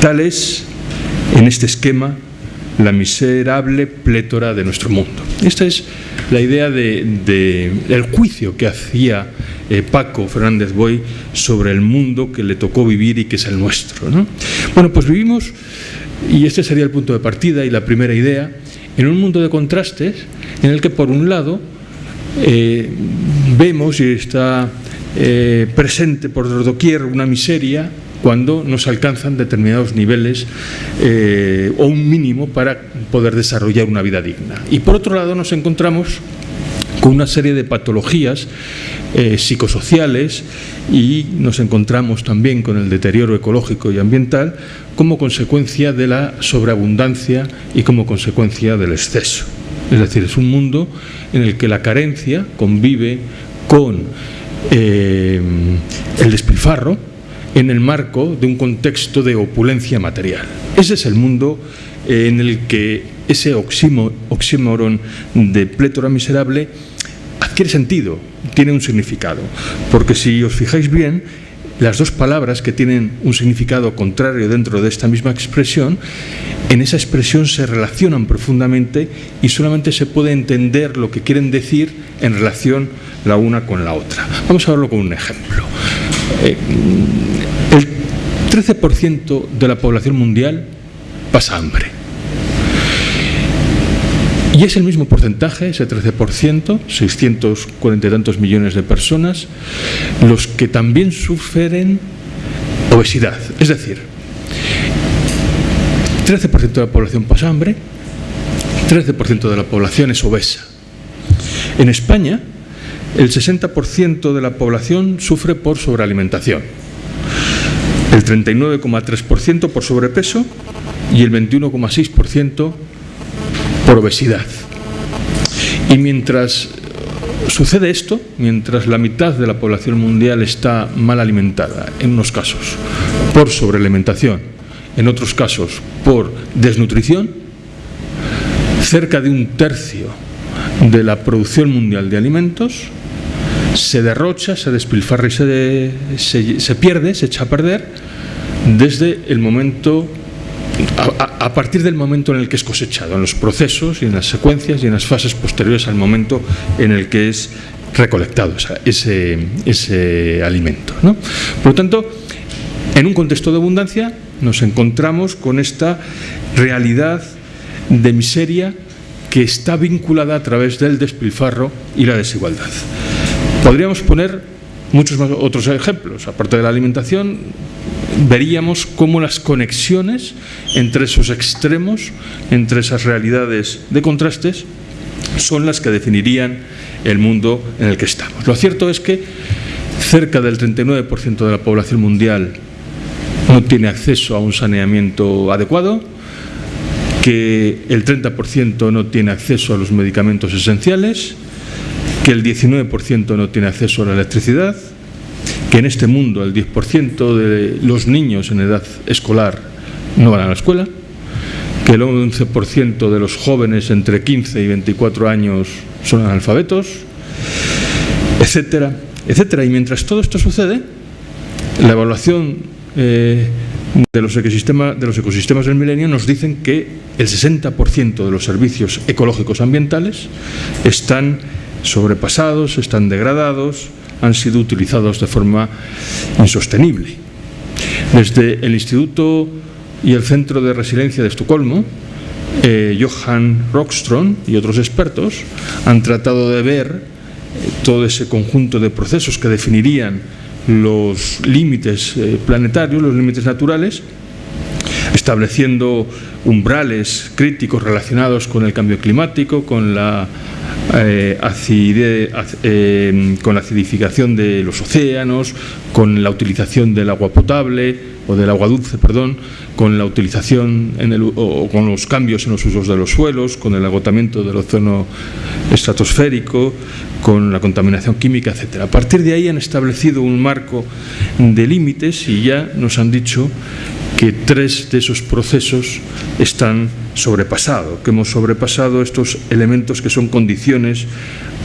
Tal es, en este esquema, la miserable plétora de nuestro mundo. Esta es la idea del juicio que hacía eh, Paco Fernández Boy sobre el mundo que le tocó vivir y que es el nuestro. Bueno, pues vivimos, y este sería el punto de partida y la primera idea, en un mundo de contrastes en el que por un lado eh, vemos y está eh, presente por doquier una miseria cuando nos alcanzan determinados niveles o un mínimo para poder desarrollar una vida digna. Y por otro lado nos encontramos con una serie de patologías eh, psicosociales y nos encontramos también con el deterioro ecológico y ambiental como consecuencia de la sobreabundancia y como consecuencia del exceso. Es decir, es un mundo en el que la carencia convive con eh, el despilfarro en el marco de un contexto de opulencia material. Ese es el mundo eh, en el que ese oxímoron de plétora miserable adquiere sentido, tiene un significado. Porque si os fijáis bien, las dos palabras que tienen un significado contrario dentro de esta misma expresión, en esa expresión se relacionan profundamente y solamente se puede entender lo que quieren decir en relación la una con la otra. Vamos a verlo con un ejemplo. Eh, 13% de la población mundial pasa hambre. Y es el mismo porcentaje, ese 13%, 640 y tantos millones de personas, los que también sufren obesidad. Es decir, 13% de la población pasa hambre, 13% de la población es obesa. En España, el 60% de la población sufre por sobrealimentación, el 39,3% por sobrepeso y el 21,6% por obesidad. Y mientras sucede esto, mientras la mitad de la población mundial está mal alimentada, en unos casos por sobrealimentación, en otros casos por desnutrición, cerca de un tercio de la producción mundial de alimentos se derrocha, se despilfarra y se, se, pierde, se echa a perder desde el momento a, partir del momento en el que es cosechado, en los procesos y en las secuencias y en las fases posteriores al momento en el que es recolectado ese, alimento. Por lo tanto, en un contexto de abundancia nos encontramos con esta realidad de miseria que está vinculada a través del despilfarro y la desigualdad. Podríamos poner muchos otros ejemplos. Aparte de la alimentación, veríamos cómo las conexiones entre esos extremos, entre esas realidades de contrastes, son las que definirían el mundo en el que estamos. Lo cierto es que cerca del 39% de la población mundial no tiene acceso a un saneamiento adecuado, que el 30% no tiene acceso a los medicamentos esenciales, que el 19% no tiene acceso a la electricidad, que en este mundo el 10% de los niños en edad escolar no van a la escuela, que el 11% de los jóvenes entre 15 y 24 años son analfabetos, etcétera, etcétera. Y mientras todo esto sucede, la evaluación eh, de, los ecosistemas, de los ecosistemas del milenio nos dicen que el 60% de los servicios ecológicos ambientales están sobrepasados, están degradados, han sido utilizados de forma insostenible. Desde el Instituto y el Centro de Resiliencia de Estocolmo, eh, Johan Rockström y otros expertos han tratado de ver eh, todo ese conjunto de procesos que definirían los límites eh, planetarios, los límites naturales, estableciendo umbrales críticos relacionados con el cambio climático, con la eh, eh, con la acidificación de los océanos, con la utilización del agua potable o del agua dulce, perdón, con la utilización en el, o con los cambios en los usos de los suelos, con el agotamiento del océano estratosférico, con la contaminación química, etc. A partir de ahí han establecido un marco de límites y ya nos han dicho que tres de esos procesos están sobrepasados, que hemos sobrepasado estos elementos que son condiciones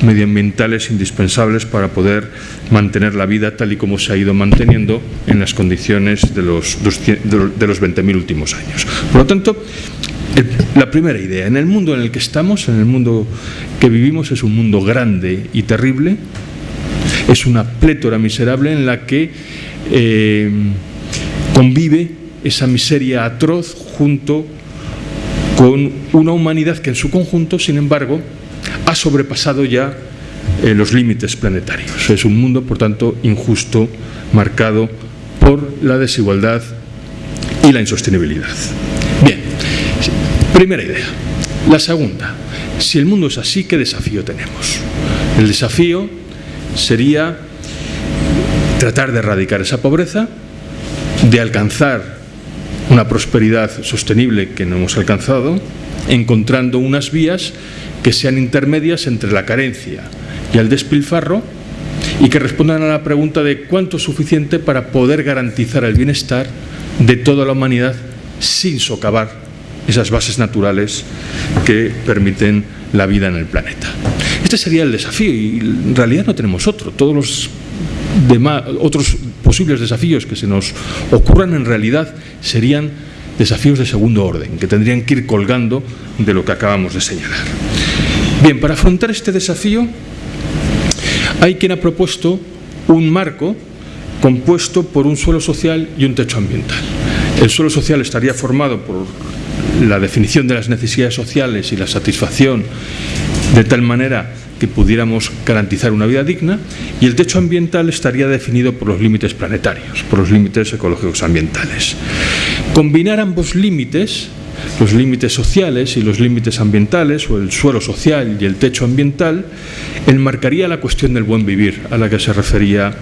medioambientales indispensables para poder mantener la vida tal y como se ha ido manteniendo en las condiciones de los, de los 20.000 últimos años. Por lo tanto, la primera idea, en el mundo en el que estamos, en el mundo que vivimos, es un mundo grande y terrible, es una plétora miserable en la que eh, convive esa miseria atroz junto con una humanidad que en su conjunto, sin embargo, ha sobrepasado ya eh, los límites planetarios. Es un mundo, por tanto, injusto, marcado por la desigualdad y la insostenibilidad. Bien, primera idea. La segunda, si el mundo es así, ¿qué desafío tenemos? El desafío sería tratar de erradicar esa pobreza, de alcanzar una prosperidad sostenible que no hemos alcanzado, encontrando unas vías que sean intermedias entre la carencia y el despilfarro y que respondan a la pregunta de cuánto es suficiente para poder garantizar el bienestar de toda la humanidad sin socavar esas bases naturales que permiten la vida en el planeta. Este sería el desafío y en realidad no tenemos otro. Todos los demás, otros posibles desafíos que se nos ocurran en realidad serían desafíos de segundo orden, que tendrían que ir colgando de lo que acabamos de señalar. Bien, para afrontar este desafío hay quien ha propuesto un marco compuesto por un suelo social y un techo ambiental. El suelo social estaría formado por la definición de las necesidades sociales y la satisfacción de tal manera que pudiéramos garantizar una vida digna y el techo ambiental estaría definido por los límites planetarios, por los límites ecológicos ambientales. Combinar ambos límites, los límites sociales y los límites ambientales, o el suelo social y el techo ambiental, enmarcaría la cuestión del buen vivir a la que se refería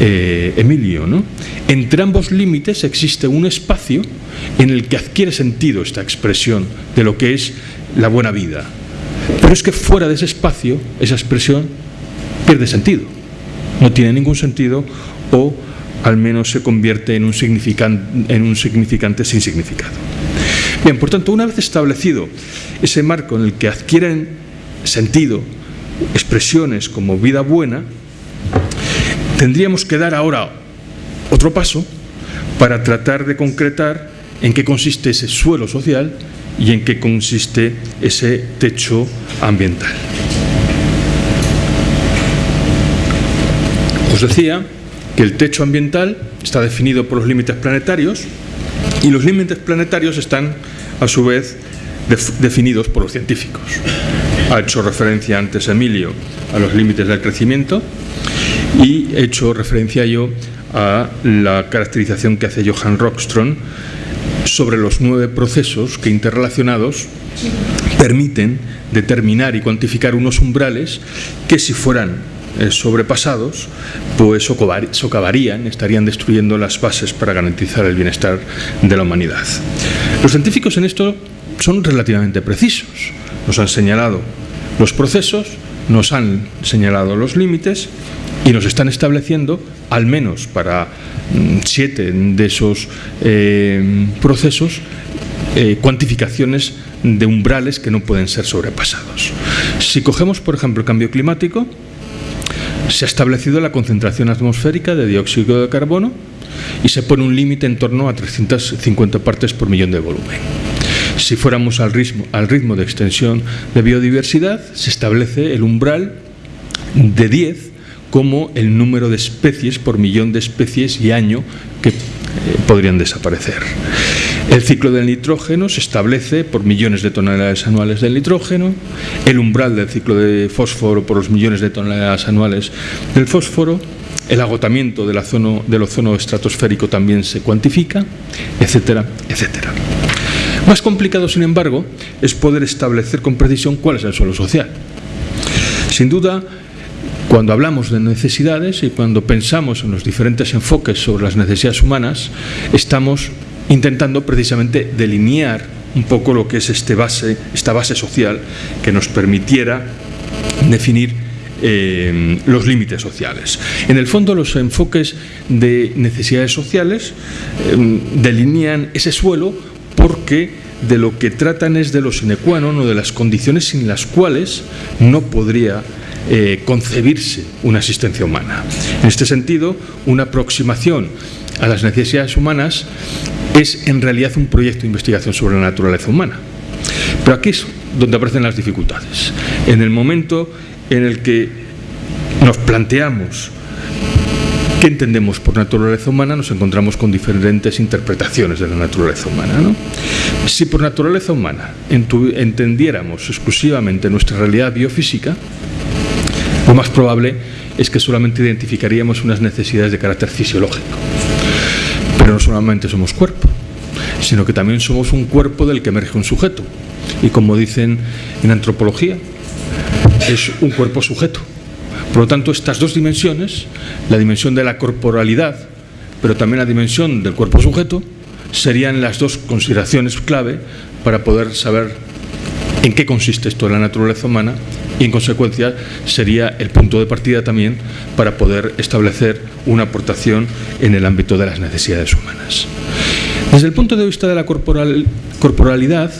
eh, Emilio. Entre ambos límites existe un espacio en el que adquiere sentido esta expresión de lo que es la buena vida, pero es que fuera de ese espacio, esa expresión pierde sentido. No tiene ningún sentido o al menos se convierte en un, en un significante sin significado. Bien, por tanto, una vez establecido ese marco en el que adquieren sentido expresiones como vida buena, tendríamos que dar ahora otro paso para tratar de concretar en qué consiste ese suelo social y en qué consiste ese techo ambiental. Os decía que el techo ambiental está definido por los límites planetarios y los límites planetarios están a su vez definidos por los científicos. Ha hecho referencia antes Emilio a los límites del crecimiento Y he hecho referencia yo a la caracterización que hace Johann Rockström sobre los nueve procesos que interrelacionados permiten determinar y cuantificar unos umbrales que si fueran eh, sobrepasados, pues socavarían, estarían destruyendo las bases para garantizar el bienestar de la humanidad. Los científicos en esto son relativamente precisos. Nos han señalado los procesos, nos han señalado los límites y nos están estableciendo, al menos para siete de esos eh, procesos, eh, cuantificaciones de umbrales que no pueden ser sobrepasados. Si cogemos, por ejemplo, el cambio climático, se ha establecido la concentración atmosférica de dióxido de carbono y se pone un límite en torno a 350 partes por millón de volumen. Si fuéramos al ritmo, al ritmo de extensión de biodiversidad, se establece el umbral de 10 como el número de especies por millón de especies y año que eh, podrían desaparecer. El ciclo del nitrógeno se establece por millones de toneladas anuales del nitrógeno, el umbral del ciclo de fósforo por los millones de toneladas anuales del fósforo, el agotamiento del ozono, del ozono estratosférico también se cuantifica, etcétera, etcétera. Más complicado, sin embargo, es poder establecer con precisión cuál es el suelo social. Sin duda, cuando hablamos de necesidades y cuando pensamos en los diferentes enfoques sobre las necesidades humanas, estamos intentando precisamente delinear un poco lo que es este base, esta base social que nos permitiera definir eh, los límites sociales. En el fondo, los enfoques de necesidades sociales eh, delinean ese suelo porque de lo que tratan es de los sine qua non o de las condiciones sin las cuales no podría eh, concebirse una existencia humana. En este sentido, una aproximación a las necesidades humanas es en realidad un proyecto de investigación sobre la naturaleza humana. Pero aquí es donde aparecen las dificultades. En el momento en el que nos planteamos qué entendemos por naturaleza humana, nos encontramos con diferentes interpretaciones de la naturaleza humana. Si por naturaleza humana entendiéramos exclusivamente nuestra realidad biofísica, lo más probable es que solamente identificaríamos unas necesidades de carácter fisiológico. Pero no solamente somos cuerpo, sino que también somos un cuerpo del que emerge un sujeto. Y como dicen en antropología, es un cuerpo sujeto. Por lo tanto, estas dos dimensiones, la dimensión de la corporalidad, pero también la dimensión del cuerpo sujeto, serían las dos consideraciones clave para poder saber en qué consiste esto de la naturaleza humana y en consecuencia sería el punto de partida también para poder establecer una aportación en el ámbito de las necesidades humanas. Desde el punto de vista de la corporal, corporalidad,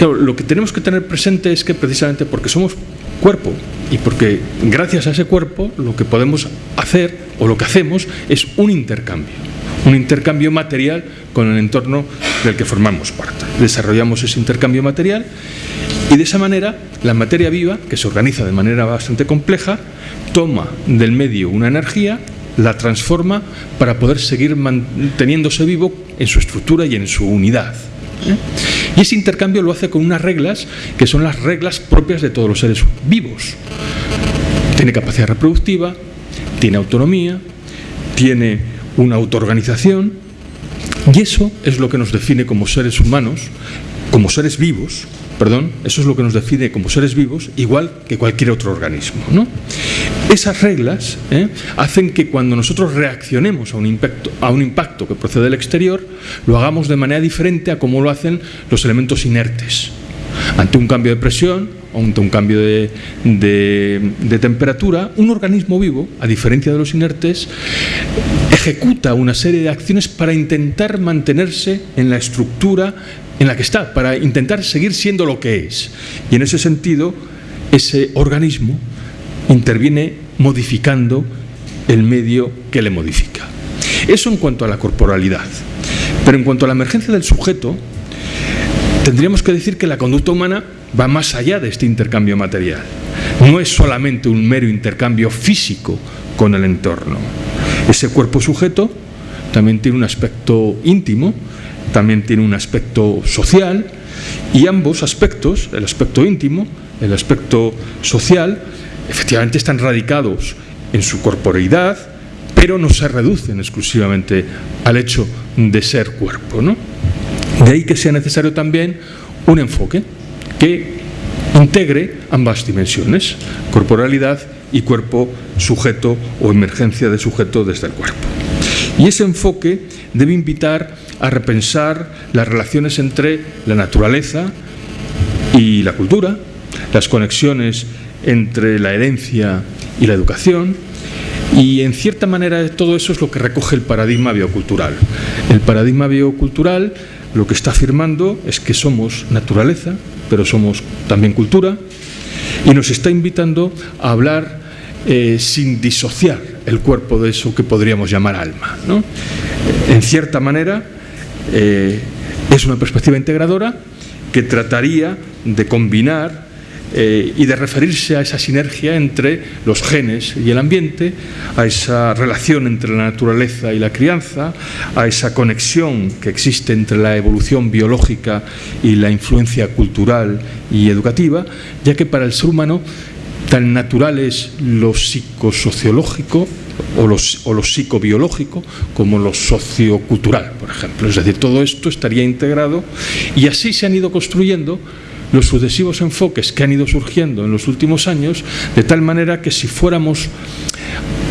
lo que tenemos que tener presente es que precisamente porque somos cuerpo y porque gracias a ese cuerpo lo que podemos hacer o lo que hacemos es un intercambio, un intercambio material con el entorno del que formamos parte. Desarrollamos ese intercambio material y de esa manera, la materia viva, que se organiza de manera bastante compleja, toma del medio una energía, la transforma para poder seguir manteniéndose vivo en su estructura y en su unidad. ¿eh? Y ese intercambio lo hace con unas reglas que son las reglas propias de todos los seres vivos. Tiene capacidad reproductiva, tiene autonomía, tiene una autoorganización y eso es lo que nos define como seres humanos, como seres vivos, perdón, eso es lo que nos define como seres vivos, igual que cualquier otro organismo. ¿no? Esas reglas ¿eh? hacen que cuando nosotros reaccionemos a un, impacto, a un impacto que procede del exterior, lo hagamos de manera diferente a como lo hacen los elementos inertes. Ante un cambio de presión, ante un cambio de, de, temperatura, un organismo vivo, a diferencia de los inertes, ejecuta una serie de acciones para intentar mantenerse en la estructura en la que está, para intentar seguir siendo lo que es. Y en ese sentido, ese organismo interviene modificando el medio que le modifica. Eso en cuanto a la corporalidad. Pero en cuanto a la emergencia del sujeto, tendríamos que decir que la conducta humana va más allá de este intercambio material. No es solamente un mero intercambio físico con el entorno. Ese cuerpo sujeto también tiene un aspecto íntimo también tiene un aspecto social y ambos aspectos, el aspecto íntimo, el aspecto social, efectivamente están radicados en su corporeidad, pero no se reducen exclusivamente al hecho de ser cuerpo. ¿no? De ahí que sea necesario también un enfoque que integre ambas dimensiones, corporalidad y cuerpo sujeto o emergencia de sujeto desde el cuerpo. Y ese enfoque debe invitar a repensar las relaciones entre la naturaleza y la cultura, las conexiones entre la herencia y la educación, y en cierta manera todo eso es lo que recoge el paradigma biocultural. El paradigma biocultural lo que está afirmando es que somos naturaleza, pero somos también cultura, y nos está invitando a hablar eh, sin disociar el cuerpo de eso que podríamos llamar alma. En cierta manera, eh, es una perspectiva integradora que trataría de combinar eh, y de referirse a esa sinergia entre los genes y el ambiente, a esa relación entre la naturaleza y la crianza, a esa conexión que existe entre la evolución biológica y la influencia cultural y educativa, ya que para el ser humano tan natural es lo psicosociológico o lo, o lo psicobiológico como lo sociocultural, por ejemplo. Es decir, todo esto estaría integrado y así se han ido construyendo los sucesivos enfoques que han ido surgiendo en los últimos años, de tal manera que si fuéramos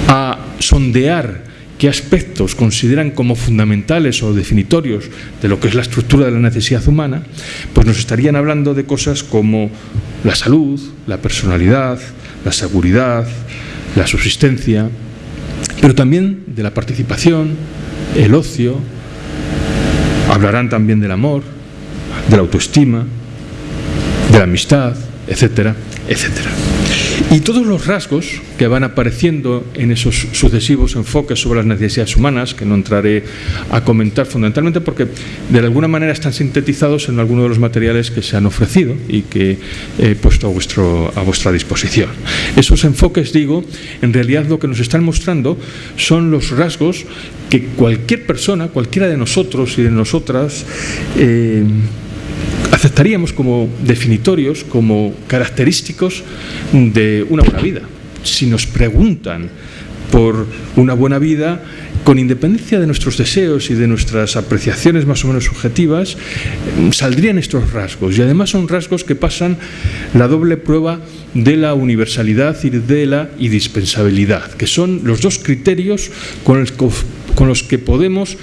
a sondear qué aspectos consideran como fundamentales o definitorios de lo que es la estructura de la necesidad humana, pues nos estarían hablando de cosas como la salud, la personalidad, la seguridad, la subsistencia, pero también de la participación, el ocio, hablarán también del amor, de la autoestima, de la amistad, etcétera, etcétera. Y todos los rasgos que van apareciendo en esos sucesivos enfoques sobre las necesidades humanas, que no entraré a comentar fundamentalmente porque de alguna manera están sintetizados en algunos de los materiales que se han ofrecido y que he puesto a, vuestro, a vuestra disposición. Esos enfoques, digo, en realidad lo que nos están mostrando son los rasgos que cualquier persona, cualquiera de nosotros y de nosotras, eh, aceptaríamos como definitorios, como característicos de una buena vida. Si nos preguntan por una buena vida, con independencia de nuestros deseos y de nuestras apreciaciones más o menos subjetivas, saldrían estos rasgos. Y además son rasgos que pasan la doble prueba de la universalidad y de la indispensabilidad, que son los dos criterios con los que podemos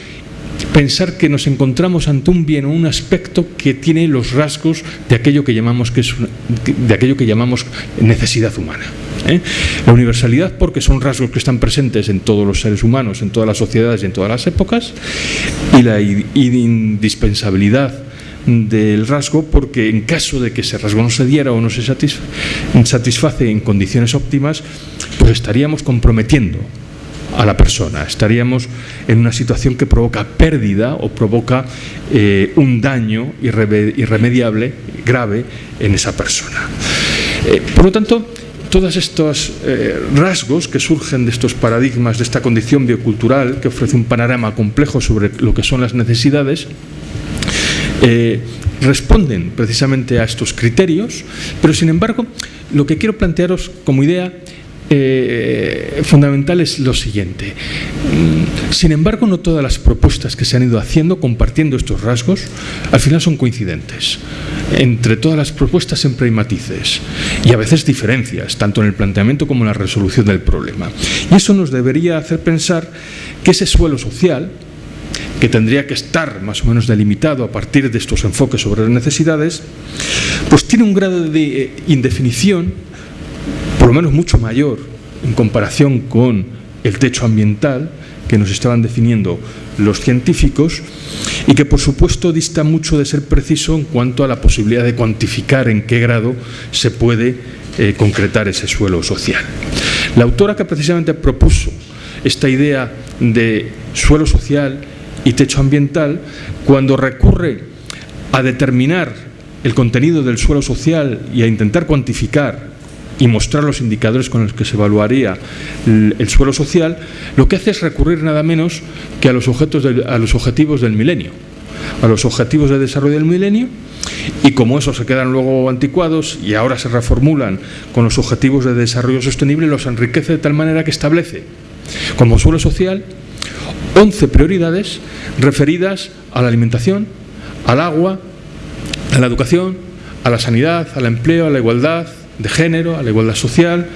pensar que nos encontramos ante un bien o un aspecto que tiene los rasgos de aquello que llamamos, que es de aquello que llamamos necesidad humana. ¿eh? La universalidad porque son rasgos que están presentes en todos los seres humanos, en todas las sociedades y en todas las épocas, y la indispensabilidad del rasgo porque en caso de que ese rasgo no se diera o no se satisface en condiciones óptimas, pues estaríamos comprometiendo a la persona. Estaríamos en una situación que provoca pérdida o provoca eh, un daño irremediable, grave, en esa persona. Eh, por lo tanto, todos estos eh, rasgos que surgen de estos paradigmas, de esta condición biocultural, que ofrece un panorama complejo sobre lo que son las necesidades, responden precisamente a estos criterios, pero sin embargo, lo que quiero plantearos como idea eh, fundamental es lo siguiente. Mm, sin embargo, no todas las propuestas que se han ido haciendo compartiendo estos rasgos al final son coincidentes. Entre todas las propuestas siempre hay matices y a veces diferencias, tanto en el planteamiento como en la resolución del problema. Y eso nos debería hacer pensar que ese suelo social, que tendría que estar más o menos delimitado a partir de estos enfoques sobre las necesidades, pues tiene un grado de eh, indefinición por lo menos mucho mayor en comparación con el techo ambiental que nos estaban definiendo los científicos y que por supuesto dista mucho de ser preciso en cuanto a la posibilidad de cuantificar en qué grado se puede eh, concretar ese suelo social. La autora que precisamente propuso esta idea de suelo social y techo ambiental, cuando recurre a determinar el contenido del suelo social y a intentar cuantificar y mostrar los indicadores con los que se evaluaría el, suelo social, lo que hace es recurrir nada menos que a los, a los objetivos del milenio, a los objetivos de desarrollo del milenio y como esos se quedan luego anticuados y ahora se reformulan con los objetivos de desarrollo sostenible, los enriquece de tal manera que establece como suelo social 11 prioridades referidas a la alimentación, al agua, a la educación, a la sanidad, al empleo, a la igualdad de género, a la igualdad social,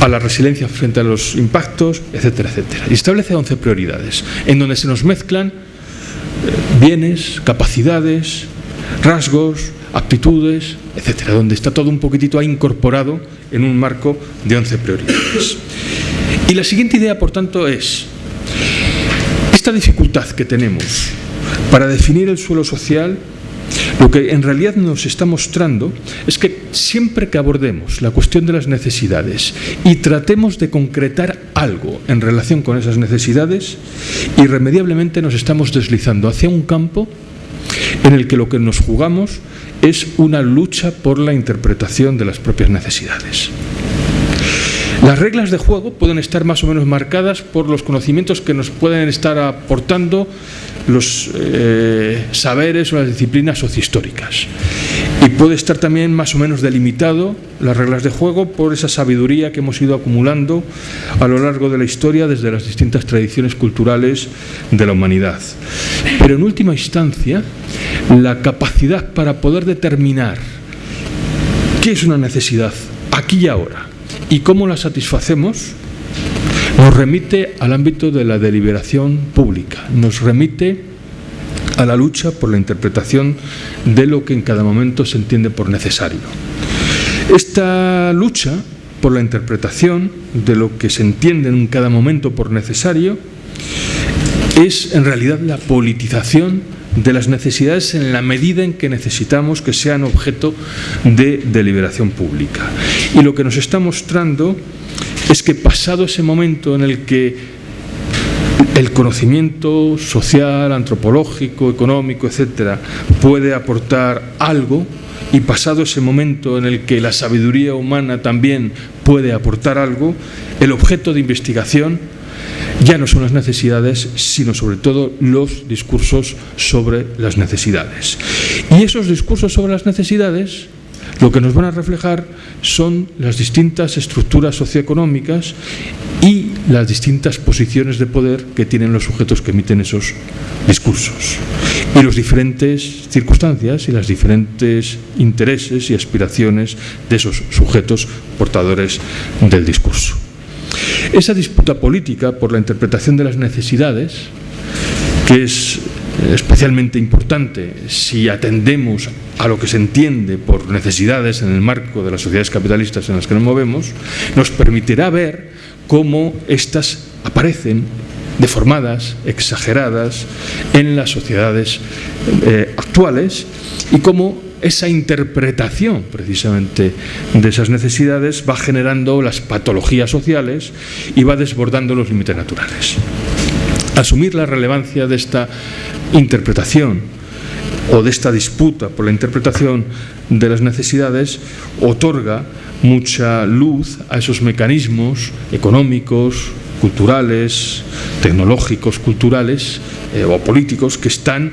a la resiliencia frente a los impactos, etcétera, etcétera. Y establece 11 prioridades, en donde se nos mezclan eh, bienes, capacidades, rasgos, aptitudes, etcétera, donde está todo un poquitito incorporado en un marco de 11 prioridades. Y la siguiente idea, por tanto, es esta dificultad que tenemos para definir el suelo social lo que en realidad nos está mostrando es que siempre que abordemos la cuestión de las necesidades y tratemos de concretar algo en relación con esas necesidades, irremediablemente nos estamos deslizando hacia un campo en el que lo que nos jugamos es una lucha por la interpretación de las propias necesidades. Las reglas de juego pueden estar más o menos marcadas por los conocimientos que nos pueden estar aportando los eh, saberes o las disciplinas sociohistóricas. Y puede estar también más o menos delimitado las reglas de juego por esa sabiduría que hemos ido acumulando a lo largo de la historia desde las distintas tradiciones culturales de la humanidad. Pero en última instancia, la capacidad para poder determinar qué es una necesidad aquí y ahora y cómo la satisfacemos nos remite al ámbito de la deliberación pública, nos remite a la lucha por la interpretación de lo que en cada momento se entiende por necesario. Esta lucha por la interpretación de lo que se entiende en cada momento por necesario es en realidad la politización de las necesidades en la medida en que necesitamos que sean objeto de deliberación pública. Y lo que nos está mostrando es que pasado ese momento en el que el conocimiento social, antropológico, económico, etcétera, puede aportar algo, y pasado ese momento en el que la sabiduría humana también puede aportar algo, el objeto de investigación ya no son las necesidades, sino sobre todo los discursos sobre las necesidades. Y esos discursos sobre las necesidades lo que nos van a reflejar son las distintas estructuras socioeconómicas y las distintas posiciones de poder que tienen los sujetos que emiten esos discursos y las diferentes circunstancias y los diferentes intereses y aspiraciones de esos sujetos portadores del discurso. Esa disputa política por la interpretación de las necesidades, que es especialmente importante si atendemos a lo que se entiende por necesidades en el marco de las sociedades capitalistas en las que nos movemos, nos permitirá ver cómo éstas aparecen deformadas, exageradas en las sociedades eh, actuales y cómo esa interpretación precisamente de esas necesidades va generando las patologías sociales y va desbordando los límites naturales. Asumir la relevancia de esta interpretación o de esta disputa por la interpretación de las necesidades otorga mucha luz a esos mecanismos económicos, culturales, tecnológicos, culturales eh, o políticos que están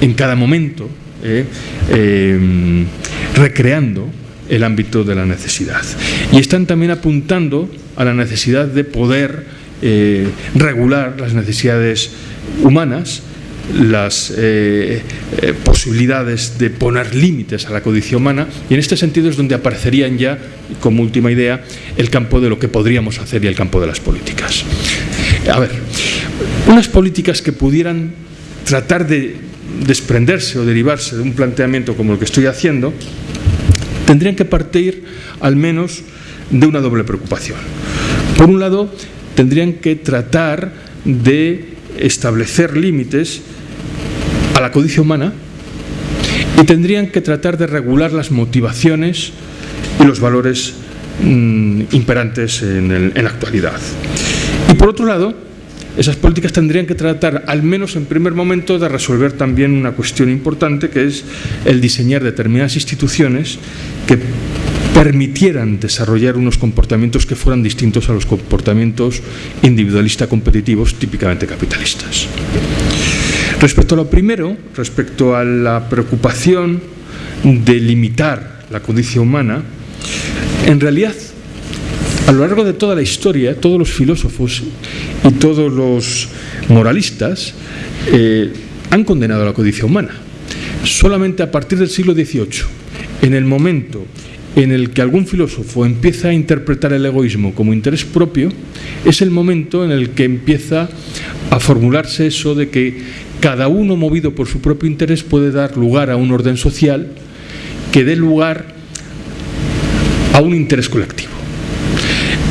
en cada momento eh, em, recreando el ámbito de la necesidad. Y están también apuntando a la necesidad de poder eh, regular las necesidades humanas, las eh, posibilidades de poner límites a la codicia humana y en este sentido es donde aparecerían ya, como última idea, el campo de lo que podríamos hacer y el campo de las políticas. A ver, unas políticas que pudieran tratar de desprenderse o derivarse de un planteamiento como el que estoy haciendo, tendrían que partir al menos de una doble preocupación. Por un lado, tendrían que tratar de establecer límites a la codicia humana y tendrían que tratar de regular las motivaciones y los valores mm, imperantes en la actualidad. Y por otro lado, esas políticas tendrían que tratar, al menos en primer momento, de resolver también una cuestión importante, que es el diseñar determinadas instituciones que permitieran desarrollar unos comportamientos que fueran distintos a los comportamientos individualista competitivos típicamente capitalistas. Respecto a lo primero, respecto a la preocupación de limitar la codicia humana, en realidad, a lo largo de toda la historia, todos los filósofos y todos los moralistas eh, han condenado la codicia humana. Solamente a partir del siglo XVIII, en el momento en el que algún filósofo empieza a interpretar el egoísmo como interés propio, es el momento en el que empieza a formularse eso de que cada uno movido por su propio interés puede dar lugar a un orden social que dé lugar a un interés colectivo.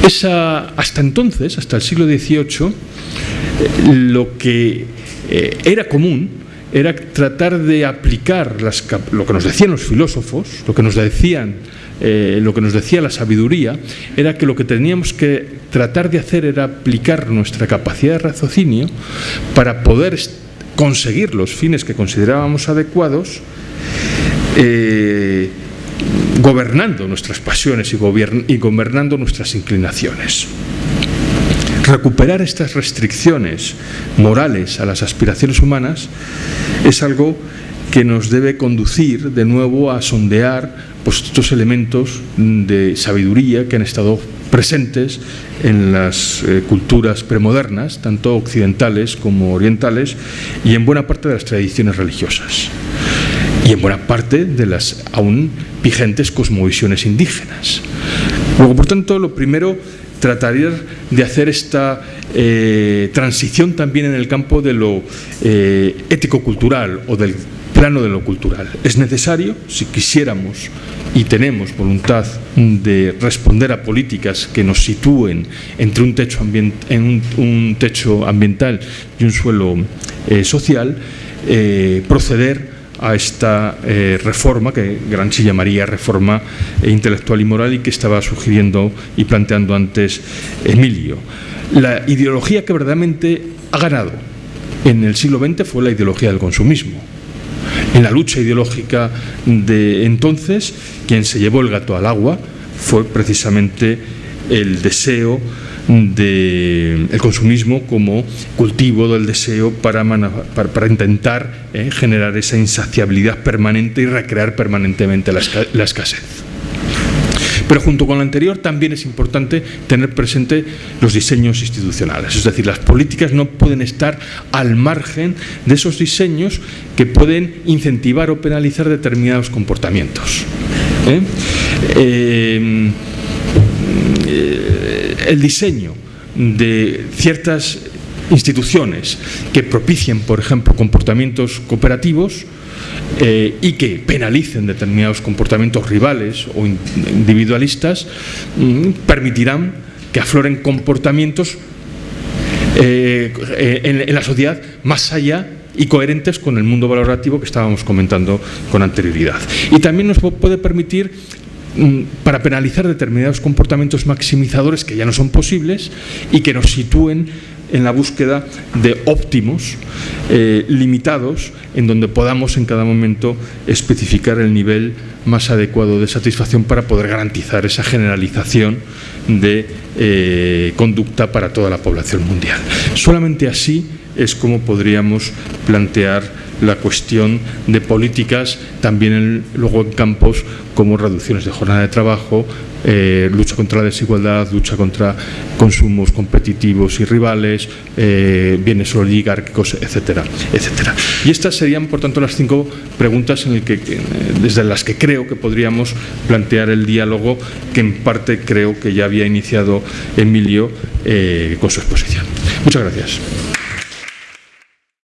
Esa, hasta entonces, hasta el siglo XVIII, eh, lo que eh, era común era tratar de aplicar lo que nos decían los filósofos, lo que nos decían eh, lo que nos decía la sabiduría era que lo que teníamos que tratar de hacer era aplicar nuestra capacidad de raciocinio para poder conseguir los fines que considerábamos adecuados gobernando nuestras pasiones y, gobernando nuestras inclinaciones. Recuperar estas restricciones morales a las aspiraciones humanas es algo que nos debe conducir de nuevo a sondear pues, estos elementos de sabiduría que han estado presentes en las eh, culturas premodernas, tanto occidentales como orientales, y en buena parte de las tradiciones religiosas, y en buena parte de las aún vigentes cosmovisiones indígenas. Luego, por tanto, lo primero trataría de hacer esta eh, transición también en el campo de lo eh, ético-cultural o del plano de lo cultural. Es necesario, si quisiéramos y tenemos voluntad de responder a políticas que nos sitúen entre un techo, en un, techo ambiental y un suelo eh, social, proceder a esta eh, reforma que Gramsci llamaría reforma intelectual y moral y que estaba sugiriendo y planteando antes Emilio. La ideología que verdaderamente ha ganado en el siglo XX fue la ideología del consumismo en la lucha ideológica de entonces, quien se llevó el gato al agua fue precisamente el deseo del consumismo como cultivo del deseo para, para, intentar eh, generar esa insaciabilidad permanente y recrear permanentemente la escasez. Pero junto con lo anterior también es importante tener presente los diseños institucionales, es decir, las políticas no pueden estar al margen de esos diseños que pueden incentivar o penalizar determinados comportamientos. ¿eh? Eh, el diseño de ciertas instituciones que propicien, por ejemplo, comportamientos cooperativos, eh, y que penalicen determinados comportamientos rivales o individualistas, mm, permitirán que afloren comportamientos eh, en, la sociedad más allá y coherentes con el mundo valorativo que estábamos comentando con anterioridad. Y también nos puede permitir para penalizar determinados comportamientos maximizadores que ya no son posibles y que nos sitúen en la búsqueda de óptimos eh, limitados en donde podamos en cada momento especificar el nivel más adecuado de satisfacción para poder garantizar esa generalización de eh, conducta para toda la población mundial. Solamente así es como podríamos plantear la cuestión de políticas también luego en campos como reducciones de jornada de trabajo, eh, lucha contra la desigualdad, lucha contra consumos competitivos y rivales, eh, bienes oligárquicos, etcétera, etcétera. Y estas serían, por tanto, las cinco preguntas en el que, desde las que creo que podríamos plantear el diálogo que en parte creo que ya había iniciado Emilio eh, con su exposición. Muchas gracias.